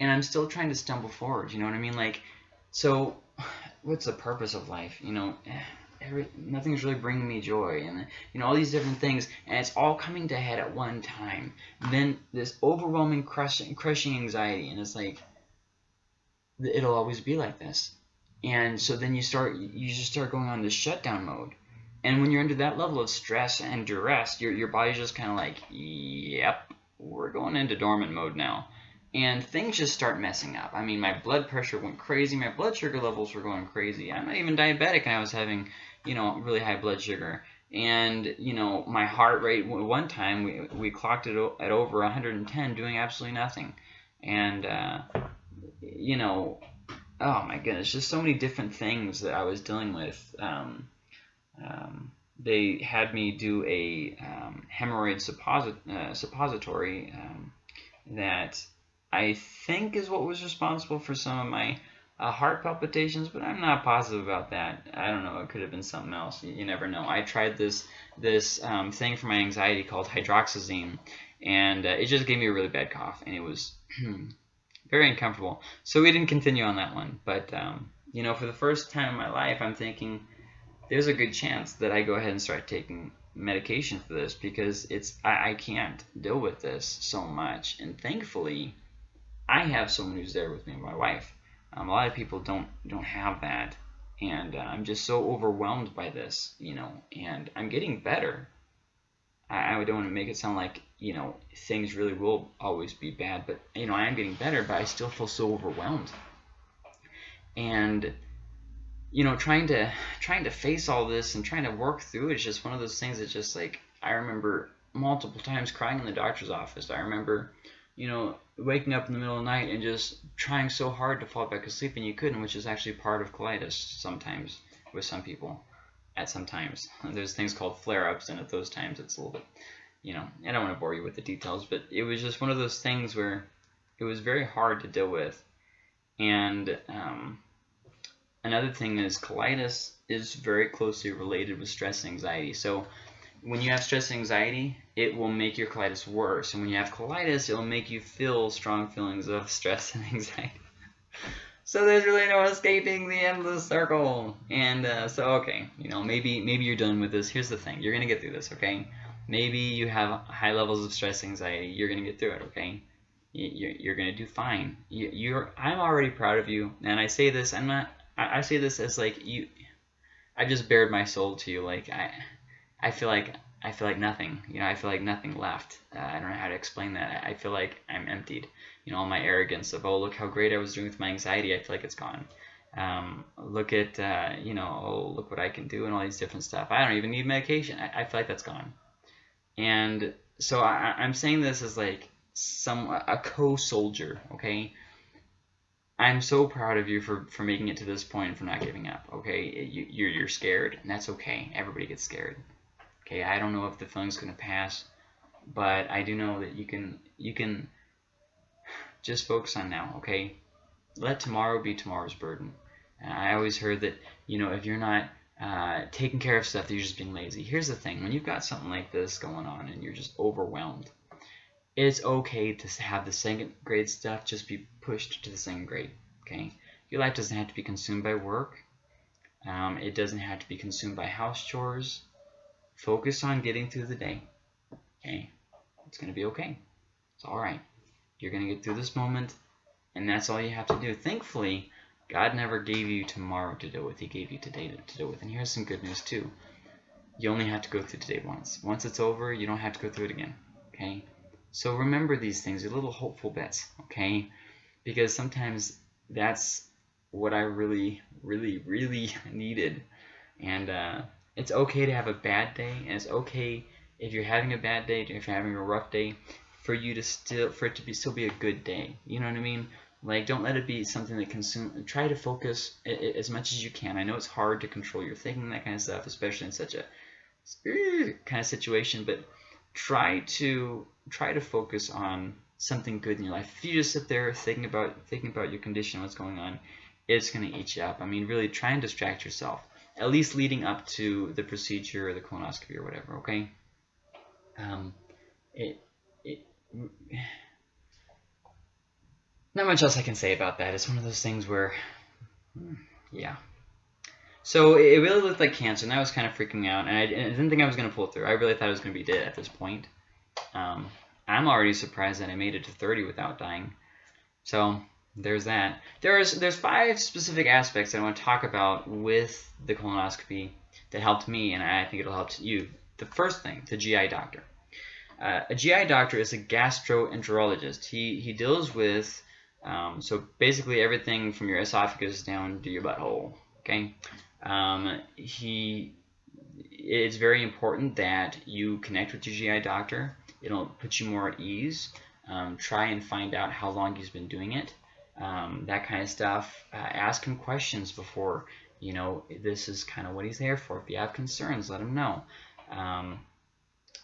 And I'm still trying to stumble forward, you know what I mean? Like, so (sighs) what's the purpose of life? You know, (sighs) every, nothing's really bringing me joy and you know all these different things and it's all coming to head at one time and then this overwhelming crushing crushing anxiety and it's like it'll always be like this and so then you start you just start going on this shutdown mode and when you're under that level of stress and duress your, your body's just kind of like yep we're going into dormant mode now and things just start messing up. I mean, my blood pressure went crazy. My blood sugar levels were going crazy. I'm not even diabetic, and I was having you know, really high blood sugar. And, you know, my heart rate, one time we, we clocked it at over 110 doing absolutely nothing. And, uh, you know, oh my goodness, just so many different things that I was dealing with. Um, um, they had me do a um, hemorrhoid supposit uh, suppository um, that I think is what was responsible for some of my uh, heart palpitations, but I'm not positive about that. I don't know. It could have been something else. You, you never know. I tried this this um, thing for my anxiety called hydroxyzine, and uh, it just gave me a really bad cough, and it was (clears throat) very uncomfortable. So we didn't continue on that one. But um, you know, for the first time in my life, I'm thinking there's a good chance that I go ahead and start taking medication for this because it's I, I can't deal with this so much, and thankfully, I have someone who's there with me, my wife um, a lot of people don't don't have that, and uh, I'm just so overwhelmed by this, you know. And I'm getting better. I, I don't want to make it sound like you know things really will always be bad, but you know I am getting better, but I still feel so overwhelmed. And you know, trying to trying to face all this and trying to work through it is just one of those things that just like I remember multiple times crying in the doctor's office. I remember, you know, waking up in the middle of the night and just trying so hard to fall back asleep and you couldn't, which is actually part of colitis sometimes with some people at some times. (laughs) There's things called flare-ups, and at those times it's a little bit, you know, I don't want to bore you with the details, but it was just one of those things where it was very hard to deal with. And um, another thing is colitis is very closely related with stress and anxiety. So when you have stress and anxiety, it will make your colitis worse. And when you have colitis, it will make you feel strong feelings of stress and (laughs) anxiety. so there's really no escaping the endless circle. And uh, so, okay, you know, maybe maybe you're done with this. Here's the thing. You're going to get through this, okay? Maybe you have high levels of stress anxiety. You're going to get through it, okay? You're, you're going to do fine. You, are I'm already proud of you. And I say this, I'm not, I, I say this as like you, I just bared my soul to you. Like, I I feel like I feel like nothing. You know, I feel like nothing left. Uh, I don't know how to explain that. I feel like I'm emptied. You know, all my arrogance of oh look how great I was doing with my anxiety. I feel like it's gone. Um, look at uh, you know oh look what I can do and all these different stuff. I don't even need medication. I, I feel like that's gone. And so I, I'm saying this as like some a co-soldier. Okay. I'm so proud of you for, for making it to this point and for not giving up. Okay, you, you're you're scared, and that's okay. Everybody gets scared. Okay, I don't know if the feeling's gonna pass, but I do know that you can you can just focus on now. Okay, let tomorrow be tomorrow's burden. And I always heard that you know if you're not uh, taking care of stuff, you're just being lazy. Here's the thing: when you've got something like this going on and you're just overwhelmed, it's okay to have the second grade stuff just be pushed to the second grade. Okay, your life doesn't have to be consumed by work. Um, it doesn't have to be consumed by house chores. Focus on getting through the day. Okay, it's gonna be okay. It's all right. You're gonna get through this moment, and that's all you have to do. Thankfully, God never gave you tomorrow to deal with. He gave you today to deal with. And here's some good news too. You only have to go through today once. Once it's over, you don't have to go through it again. Okay. So remember these things, your little hopeful bits, okay? Because sometimes that's what I really, really, really (laughs) needed. And uh, it's okay to have a bad day, and it's okay if you're having a bad day, if you're having a rough day, for you to still, for it to be still be a good day. You know what I mean? Like, don't let it be something that consume. Try to focus as much as you can. I know it's hard to control your thinking, that kind of stuff, especially in such a kind of situation. But try to try to focus on something good in your life. If you just sit there thinking about thinking about your condition, what's going on, it's going to eat you up. I mean, really try and distract yourself, at least leading up to the procedure or the colonoscopy or whatever. Okay. Um, it it. Not much else I can say about that. It's one of those things where, yeah. So it really looked like cancer, and that was kind of freaking out. And I, and I didn't think I was going to pull through. I really thought I was going to be dead at this point. Um, I'm already surprised that I made it to 30 without dying. So there's that. There's there's five specific aspects I want to talk about with the colonoscopy that helped me, and I think it'll help you. The first thing, the GI doctor. Uh, a GI doctor is a gastroenterologist. He he deals with um, so basically everything from your esophagus down to your butthole. Okay. Um, he it's very important that you connect with your GI doctor. It'll put you more at ease. Um, try and find out how long he's been doing it. Um, that kind of stuff. Uh, ask him questions before, you know, this is kind of what he's there for. If you have concerns, let him know. Um,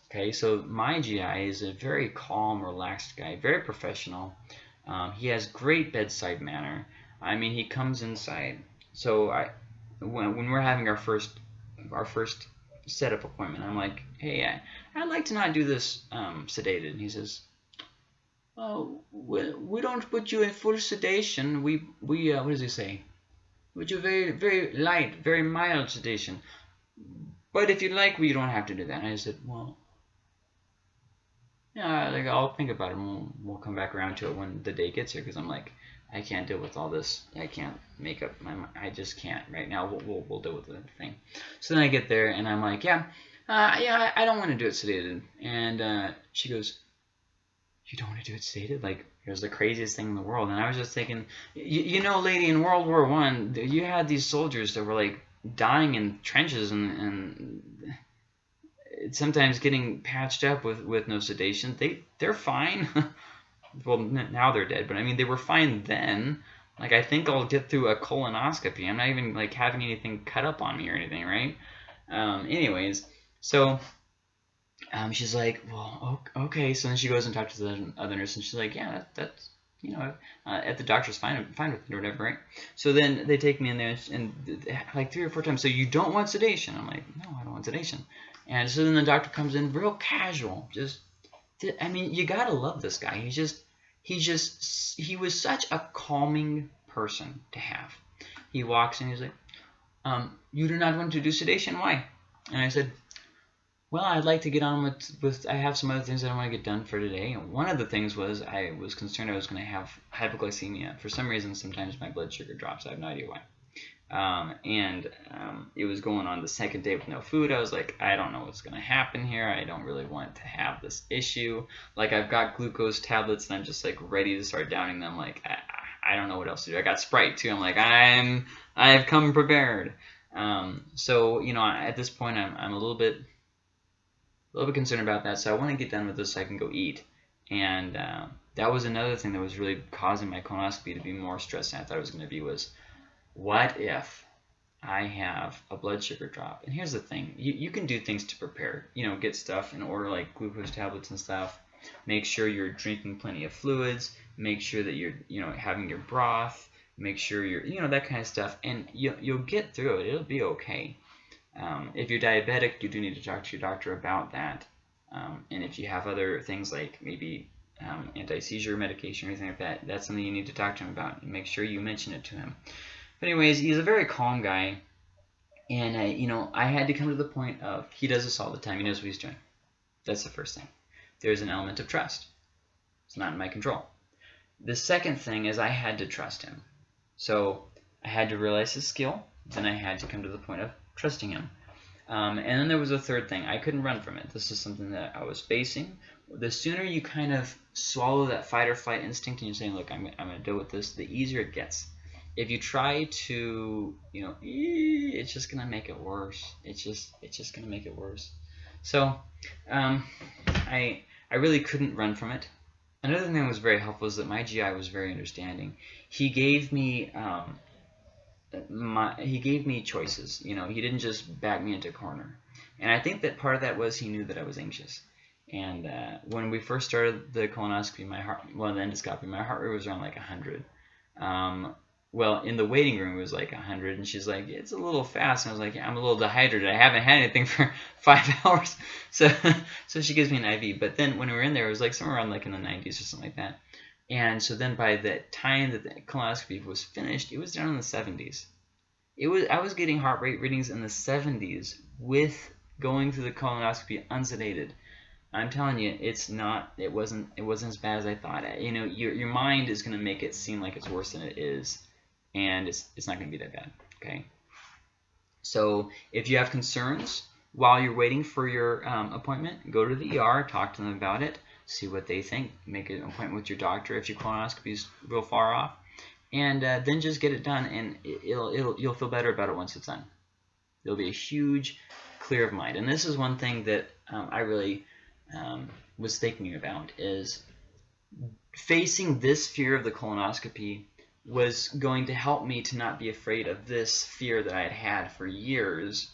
okay, so my GI is a very calm, relaxed guy, very professional. Um, he has great bedside manner. I mean, he comes inside. So I, when, when we're having our first, our first setup appointment. I'm like, hey, I, I'd like to not do this um, sedated. And he says, oh, we, we don't put you in full sedation. We, we uh, what does he say? We do very, very light, very mild sedation. But if you like, we don't have to do that. And I said, well, yeah, like I'll think about it and we'll, we'll come back around to it when the day gets here because I'm like, I can't deal with all this. I can't make up my mind. I just can't right now. We'll, we'll, we'll deal with the thing. So then I get there and I'm like, yeah, uh, yeah, I don't want to do it sedated. And uh, she goes, you don't want to do it sedated? Like, it was the craziest thing in the world. And I was just thinking, you, you know, lady, in World War One, you had these soldiers that were like dying in trenches and, and sometimes getting patched up with, with no sedation. They, they're fine. (laughs) well, now they're dead, but I mean, they were fine then. Like, I think I'll get through a colonoscopy. I'm not even, like, having anything cut up on me or anything, right? Um, anyways, so um, she's like, well, okay. So then she goes and talks to the other nurse, and she's like, yeah, that, that's, you know, uh, at the doctor's fine, fine with it or whatever, right? So then they take me in there, and, like three or four times, so you don't want sedation? I'm like, no, I don't want sedation. And so then the doctor comes in real casual, just, I mean, you gotta love this guy. He's just he just he was such a calming person to have. He walks in, he's like, um, "You do not want to do sedation? Why?" And I said, "Well, I'd like to get on with with. I have some other things that I want to get done for today. One of the things was I was concerned I was going to have hypoglycemia. For some reason, sometimes my blood sugar drops. I have no idea why." Um, and um, it was going on the second day with no food. I was like, I don't know what's going to happen here. I don't really want to have this issue. Like, I've got glucose tablets, and I'm just like ready to start downing them. Like, I, I don't know what else to do. I got Sprite too. I'm like, I'm, I've come prepared. Um, so you know, at this point, I'm, I'm a little bit, a little bit concerned about that. So I want to get done with this so I can go eat. And uh, that was another thing that was really causing my colonoscopy to be more stressed than I thought it was going to be was what if I have a blood sugar drop? And here's the thing. You, you can do things to prepare. You know, get stuff in order like glucose tablets and stuff. Make sure you're drinking plenty of fluids. Make sure that you're, you know, having your broth. Make sure you're, you know, that kind of stuff. And you, you'll get through it. It'll be okay. Um, if you're diabetic, you do need to talk to your doctor about that. Um, and if you have other things like maybe um, anti-seizure medication or anything like that, that's something you need to talk to him about. Make sure you mention it to him. But anyways, he's a very calm guy. And, I, you know, I had to come to the point of he does this all the time. He knows what he's doing. That's the first thing. There's an element of trust. It's not in my control. The second thing is I had to trust him. So I had to realize his skill. Then I had to come to the point of trusting him. Um, and then there was a third thing. I couldn't run from it. This is something that I was facing. The sooner you kind of swallow that fight or flight instinct and you're saying, look, I'm, I'm going to deal with this, the easier it gets. If you try to, you know, it's just going to make it worse. It's just, it's just going to make it worse. So um, I, I really couldn't run from it. Another thing that was very helpful is that my GI was very understanding. He gave me um, my, he gave me choices. You know, he didn't just back me into a corner. And I think that part of that was he knew that I was anxious. And uh, when we first started the colonoscopy, my heart, well, the endoscopy, my heart rate was around like 100. Um, well, in the waiting room, it was like 100. And she's like, it's a little fast. And I was like, I'm a little dehydrated. I haven't had anything for (laughs) five (laughs) hours. So, (laughs) so she gives me an IV. But then when we were in there, it was like somewhere around like in the 90s or something like that. And so then by the time that the colonoscopy was finished, it was down in the 70s. It was I was getting heart rate readings in the 70s with going through the colonoscopy unsedated. I'm telling you, it's not. It wasn't. It wasn't as bad as I thought. You know, your your mind is going to make it seem like it's worse than it is, and it's it's not going to be that bad. Okay. So if you have concerns while you're waiting for your um, appointment, go to the ER, talk to them about it see what they think, make an appointment with your doctor if your colonoscopy is real far off, and uh, then just get it done, and it'll, it'll, you'll feel better about it once it's done. There'll be a huge clear of mind, and this is one thing that um, I really um, was thinking about is facing this fear of the colonoscopy was going to help me to not be afraid of this fear that I had had for years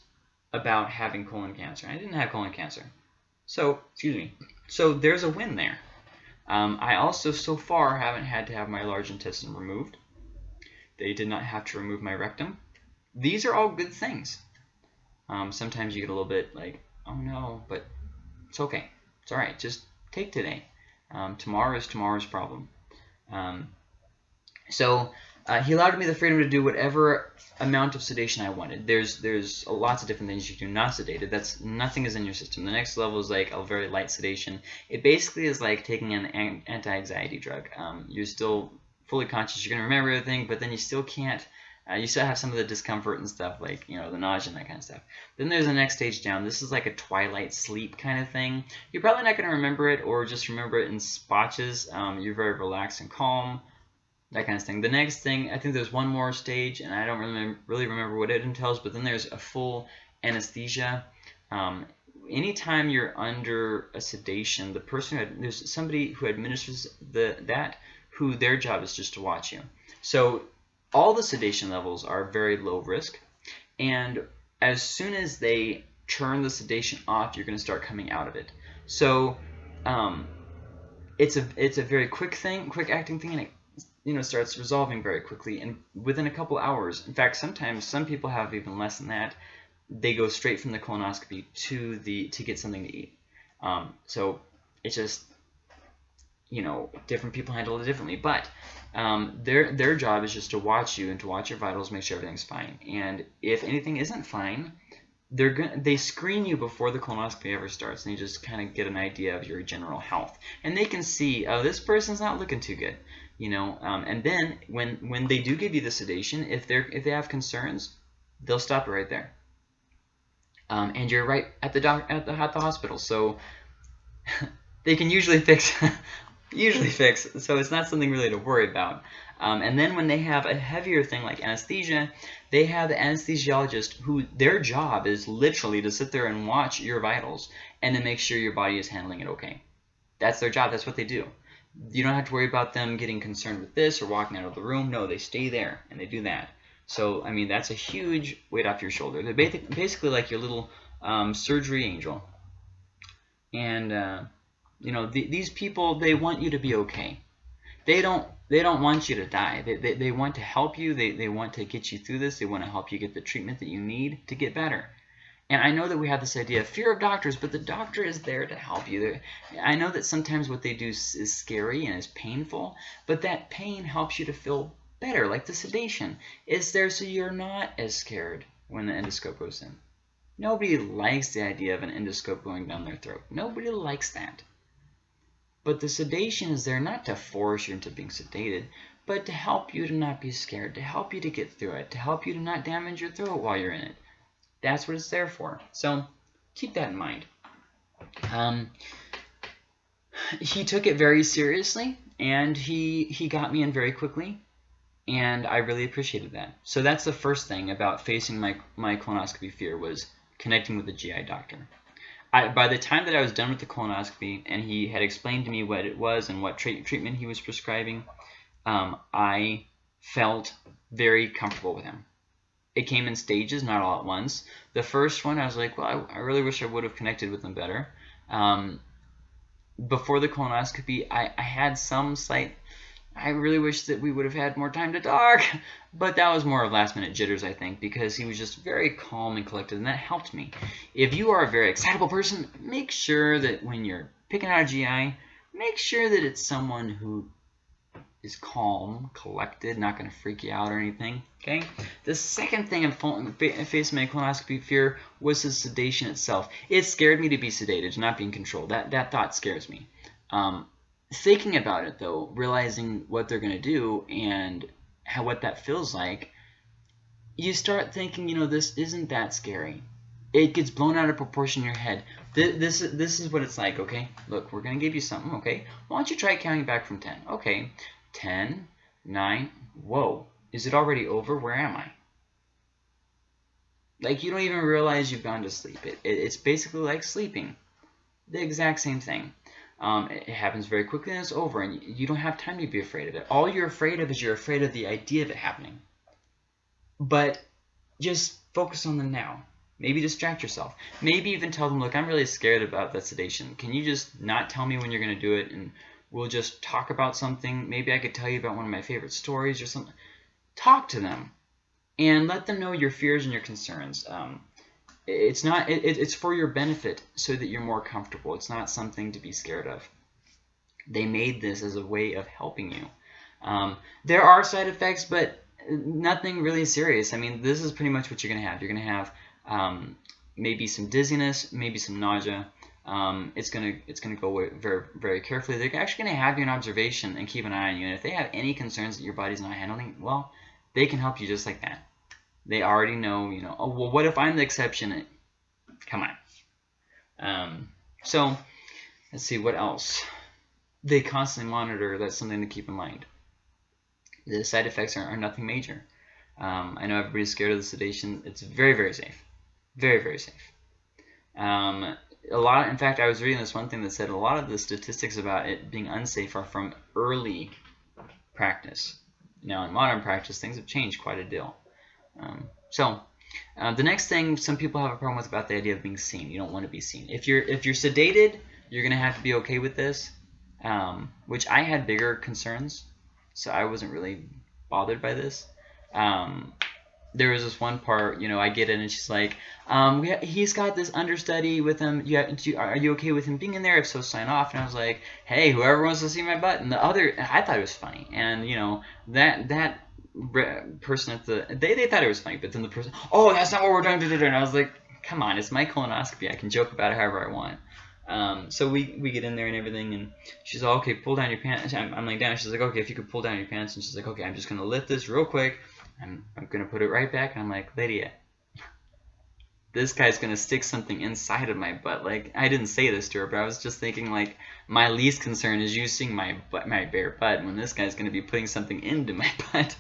about having colon cancer. I didn't have colon cancer. So, excuse me. So there's a win there. Um, I also, so far, haven't had to have my large intestine removed. They did not have to remove my rectum. These are all good things. Um, sometimes you get a little bit like, oh no, but it's okay. It's all right. Just take today. Um, tomorrow is tomorrow's problem. Um, so uh, he allowed me the freedom to do whatever amount of sedation I wanted. There's there's lots of different things you can do not sedated. That's nothing is in your system. The next level is like a very light sedation. It basically is like taking an anti-anxiety drug. Um, you're still fully conscious. You're gonna remember everything, but then you still can't. Uh, you still have some of the discomfort and stuff, like you know the nausea and that kind of stuff. Then there's the next stage down. This is like a twilight sleep kind of thing. You're probably not gonna remember it, or just remember it in spotches. Um, you're very relaxed and calm that kind of thing. The next thing, I think there's one more stage, and I don't really, really remember what it entails, but then there's a full anesthesia. Um, anytime you're under a sedation, the person who, there's somebody who administers the that who their job is just to watch you. So all the sedation levels are very low risk, and as soon as they turn the sedation off, you're going to start coming out of it. So um, it's a it's a very quick thing, quick acting thing, and it you know starts resolving very quickly and within a couple hours. In fact, sometimes some people have even less than that. They go straight from the colonoscopy to the to get something to eat. Um, so it's just you know different people handle it differently, but um, their their job is just to watch you and to watch your vitals, make sure everything's fine. And if anything isn't fine, they're gonna they screen you before the colonoscopy ever starts, and you just kind of get an idea of your general health. And they can see, oh, this person's not looking too good you know um, and then when when they do give you the sedation if they're if they have concerns they'll stop it right there. Um, and you're right at the doc at the, at the hospital so (laughs) they can usually fix (laughs) usually fix so it's not something really to worry about. Um, and then when they have a heavier thing like anesthesia they have the anesthesiologist who their job is literally to sit there and watch your vitals and to make sure your body is handling it okay. That's their job. That's what they do you don't have to worry about them getting concerned with this or walking out of the room. No, they stay there and they do that. So, I mean, that's a huge weight off your shoulder. They're basically like your little um, surgery angel. And, uh, you know, th these people, they want you to be okay. They don't they don't want you to die. They, they, they want to help you. They, they want to get you through this. They want to help you get the treatment that you need to get better. And I know that we have this idea of fear of doctors, but the doctor is there to help you. I know that sometimes what they do is, is scary and is painful, but that pain helps you to feel better, like the sedation is there so you're not as scared when the endoscope goes in. Nobody likes the idea of an endoscope going down their throat. Nobody likes that. But the sedation is there not to force you into being sedated, but to help you to not be scared, to help you to get through it, to help you to not damage your throat while you're in it. That's what it's there for. So keep that in mind. Um, he took it very seriously, and he he got me in very quickly, and I really appreciated that. So that's the first thing about facing my my colonoscopy fear was connecting with a GI doctor. I, by the time that I was done with the colonoscopy and he had explained to me what it was and what treatment he was prescribing, um, I felt very comfortable with him. It came in stages, not all at once. The first one, I was like, well, I, I really wish I would have connected with him better. Um, before the colonoscopy, I, I had some slight I really wish that we would have had more time to talk. (laughs) But that was more of last minute jitters, I think, because he was just very calm and collected, and that helped me. If you are a very excitable person, make sure that when you're picking out a GI, make sure that it's someone who is calm, collected, not going to freak you out or anything. Okay. The second thing I'm facing my colonoscopy fear was the sedation itself. It scared me to be sedated, not being controlled. That that thought scares me. Um, thinking about it though, realizing what they're going to do and how what that feels like, you start thinking, you know, this isn't that scary. It gets blown out of proportion in your head. This, this, this is what it's like, okay? Look, we're going to give you something, okay? Why don't you try counting back from 10? Okay, 10, 9, whoa. Is it already over? Where am I? Like, you don't even realize you've gone to sleep. It, it, it's basically like sleeping. The exact same thing. Um, it happens very quickly and it's over, and you don't have time to be afraid of it. All you're afraid of is you're afraid of the idea of it happening. But just focus on the now. Maybe distract yourself. Maybe even tell them, look, I'm really scared about that sedation. Can you just not tell me when you're going to do it, and we'll just talk about something? Maybe I could tell you about one of my favorite stories or something. Talk to them and let them know your fears and your concerns. Um, it's not it, it's for your benefit so that you're more comfortable it's not something to be scared of they made this as a way of helping you um, there are side effects but nothing really serious I mean this is pretty much what you're gonna have you're gonna have um, maybe some dizziness maybe some nausea um, it's gonna it's gonna go very very carefully they're actually gonna have you in observation and keep an eye on you and if they have any concerns that your body's not handling well they can help you just like that they already know, you know, oh, well, what if I'm the exception? Come on. Um, so, let's see, what else? They constantly monitor. That's something to keep in mind. The side effects are, are nothing major. Um, I know everybody's scared of the sedation. It's very, very safe. Very, very safe. Um, a lot, in fact, I was reading this one thing that said a lot of the statistics about it being unsafe are from early practice. Now, in modern practice, things have changed quite a deal. Um, so uh, the next thing some people have a problem with about the idea of being seen. You don't want to be seen. If you're if you're sedated, you're gonna have to be okay with this. Um, which I had bigger concerns, so I wasn't really bothered by this. Um, there was this one part, you know, I get in and she's like, um, he's got this understudy with him. You have, you, are you okay with him being in there? If so, sign off. And I was like, hey, whoever wants to see my butt. And the other, I thought it was funny. And, you know, that, that person at the they, they thought it was funny, but then the person, oh, that's not what we're doing. And I was like, come on, it's my colonoscopy. I can joke about it however I want. Um, so we, we get in there and everything, and she's like, okay, pull down your pants. I'm, I'm laying down. She's like, okay, if you could pull down your pants. And she's like, okay, I'm just going to lift this real quick. I'm, I'm going to put it right back. And I'm like, Lydia, this guy's going to stick something inside of my butt. Like, I didn't say this to her, but I was just thinking, like, my least concern is you seeing my butt, my bare butt when this guy's going to be putting something into my (laughs) butt.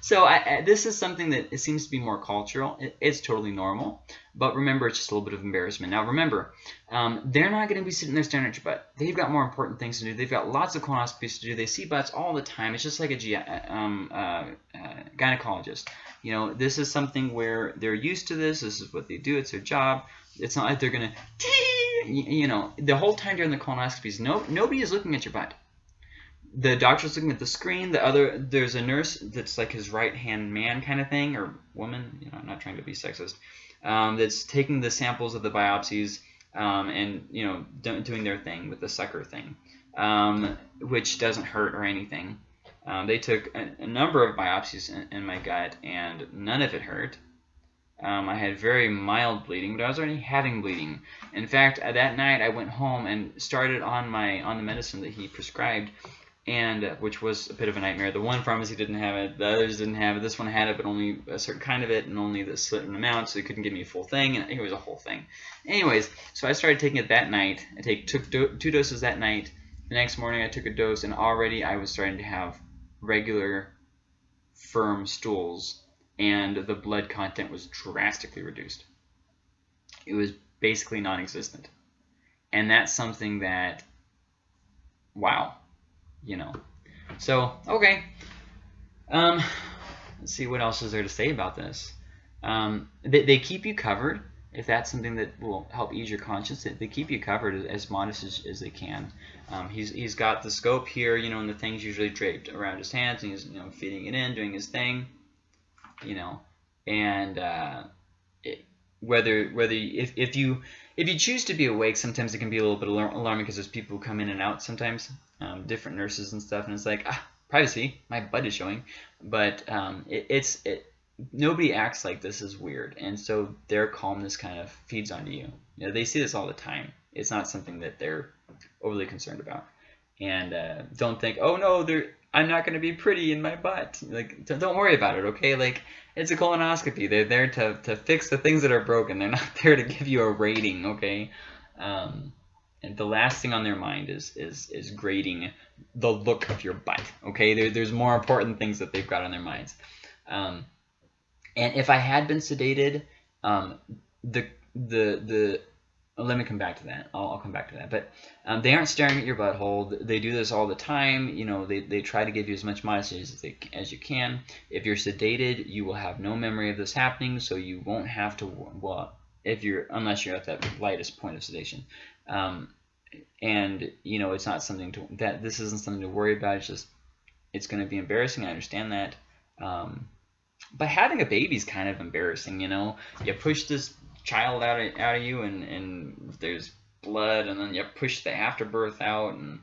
So I, I, this is something that it seems to be more cultural. It, it's totally normal, but remember, it's just a little bit of embarrassment. Now, remember, um, they're not going to be sitting there staring at your butt. They've got more important things to do. They've got lots of colonoscopies to do. They see butts all the time. It's just like a G um, uh, uh, gynecologist. You know, this is something where they're used to this. This is what they do. It's their job. It's not like they're going (laughs) to, you know, the whole time during the colonoscopies, no, nobody is looking at your butt the doctor's looking at the screen. The other, there's a nurse that's like his right hand man kind of thing, or woman. You know, I'm not trying to be sexist. Um, that's taking the samples of the biopsies um, and you know doing their thing with the sucker thing, um, which doesn't hurt or anything. Um, they took a, a, number of biopsies in, in, my gut, and none of it hurt. Um, I had very mild bleeding, but I was already having bleeding. In fact, that night I went home and started on my on the medicine that he prescribed and uh, which was a bit of a nightmare. The one pharmacy didn't have it, the others didn't have it. This one had it, but only a certain kind of it, and only the certain amount, so they couldn't give me a full thing, and it was a whole thing. Anyways, so I started taking it that night. I take took do, two doses that night. The next morning, I took a dose, and already I was starting to have regular, firm stools, and the blood content was drastically reduced. It was basically non-existent, and that's something that, wow you know. So, okay. Um, let's see what else is there to say about this. Um, they, they keep you covered if that's something that will help ease your conscience. They keep you covered as modest as, as they can. Um, he's, he's got the scope here, you know, and the thing's usually draped around his hands, and he's, you know, feeding it in, doing his thing, you know, and uh, it, whether whether if, if you if you choose to be awake, sometimes it can be a little bit alarming because there's people who come in and out sometimes um, different nurses and stuff, and it's like ah, privacy, my butt is showing, but um, it, it's it. Nobody acts like this is weird, and so their calmness kind of feeds onto you. You know, they see this all the time. It's not something that they're overly concerned about, and uh, don't think, oh no, they're I'm not going to be pretty in my butt. Like, don't worry about it, okay? Like, it's a colonoscopy. They're there to, to fix the things that are broken. They're not (laughs) there to give you a rating, okay? Um, and the last thing on their mind is is is grading the look of your butt. Okay, there, there's more important things that they've got on their minds. Um, and if I had been sedated, um, the the the let me come back to that. I'll, I'll come back to that. But um, they aren't staring at your butthole. They do this all the time. You know, they, they try to give you as much modesty as, they, as you can. If you're sedated, you will have no memory of this happening, so you won't have to, well, if you're, unless you're at that lightest point of sedation. Um, and you know it's not something to that this isn't something to worry about. It's just it's going to be embarrassing. I understand that. Um, but having a baby is kind of embarrassing. You know, you push this child out of, out of you, and and there's blood, and then you push the afterbirth out, and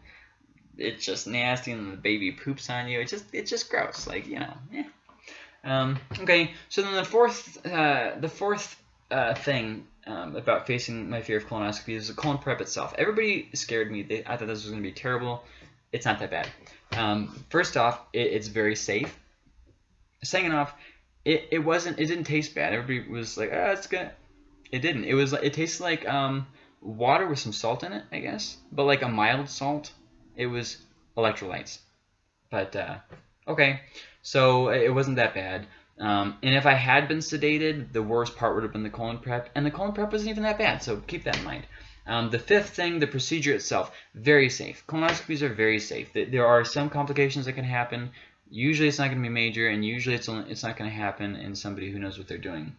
it's just nasty, and the baby poops on you. It's just it's just gross. Like you know, yeah. Um, okay, so then the fourth uh, the fourth uh, thing um, about facing my fear of colonoscopy is the colon prep itself. Everybody scared me. They, I thought this was going to be terrible. It's not that bad. Um, first off, it, it's very safe. Second off, it, it wasn't. It didn't taste bad. Everybody was like, "Ah, oh, it's good." It didn't. It was. It tastes like um, water with some salt in it, I guess, but like a mild salt. It was electrolytes. But uh, okay, so it wasn't that bad. Um, and if I had been sedated, the worst part would have been the colon prep, and the colon prep wasn't even that bad, so keep that in mind. Um, the fifth thing, the procedure itself, very safe. Colonoscopies are very safe. There are some complications that can happen. Usually it's not going to be major, and usually it's, only, it's not going to happen in somebody who knows what they're doing.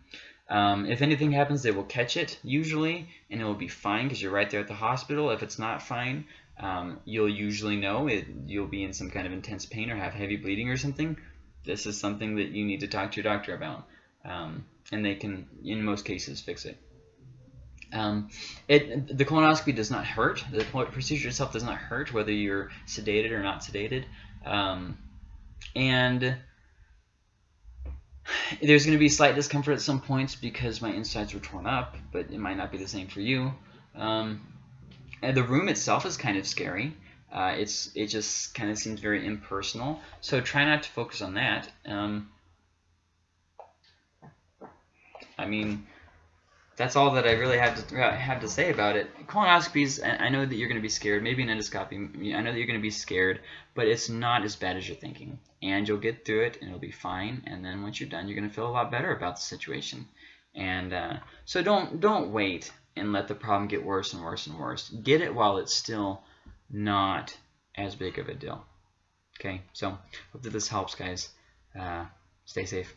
Um, if anything happens, they will catch it, usually, and it will be fine because you're right there at the hospital. If it's not fine, um, you'll usually know it, you'll be in some kind of intense pain or have heavy bleeding or something this is something that you need to talk to your doctor about. Um, and they can, in most cases, fix it. Um, it. The colonoscopy does not hurt. The procedure itself does not hurt, whether you're sedated or not sedated. Um, and there's going to be slight discomfort at some points because my insides were torn up, but it might not be the same for you. Um, and the room itself is kind of scary. Uh, it's it just kind of seems very impersonal. So try not to focus on that. Um, I mean, that's all that I really have to uh, have to say about it. Colonoscopies, I know that you're going to be scared. Maybe an endoscopy, I know that you're going to be scared, but it's not as bad as you're thinking. And you'll get through it, and it'll be fine. And then once you're done, you're going to feel a lot better about the situation. And uh, so don't don't wait and let the problem get worse and worse and worse. Get it while it's still not as big of a deal. Okay, so hope that this helps, guys. Uh, stay safe.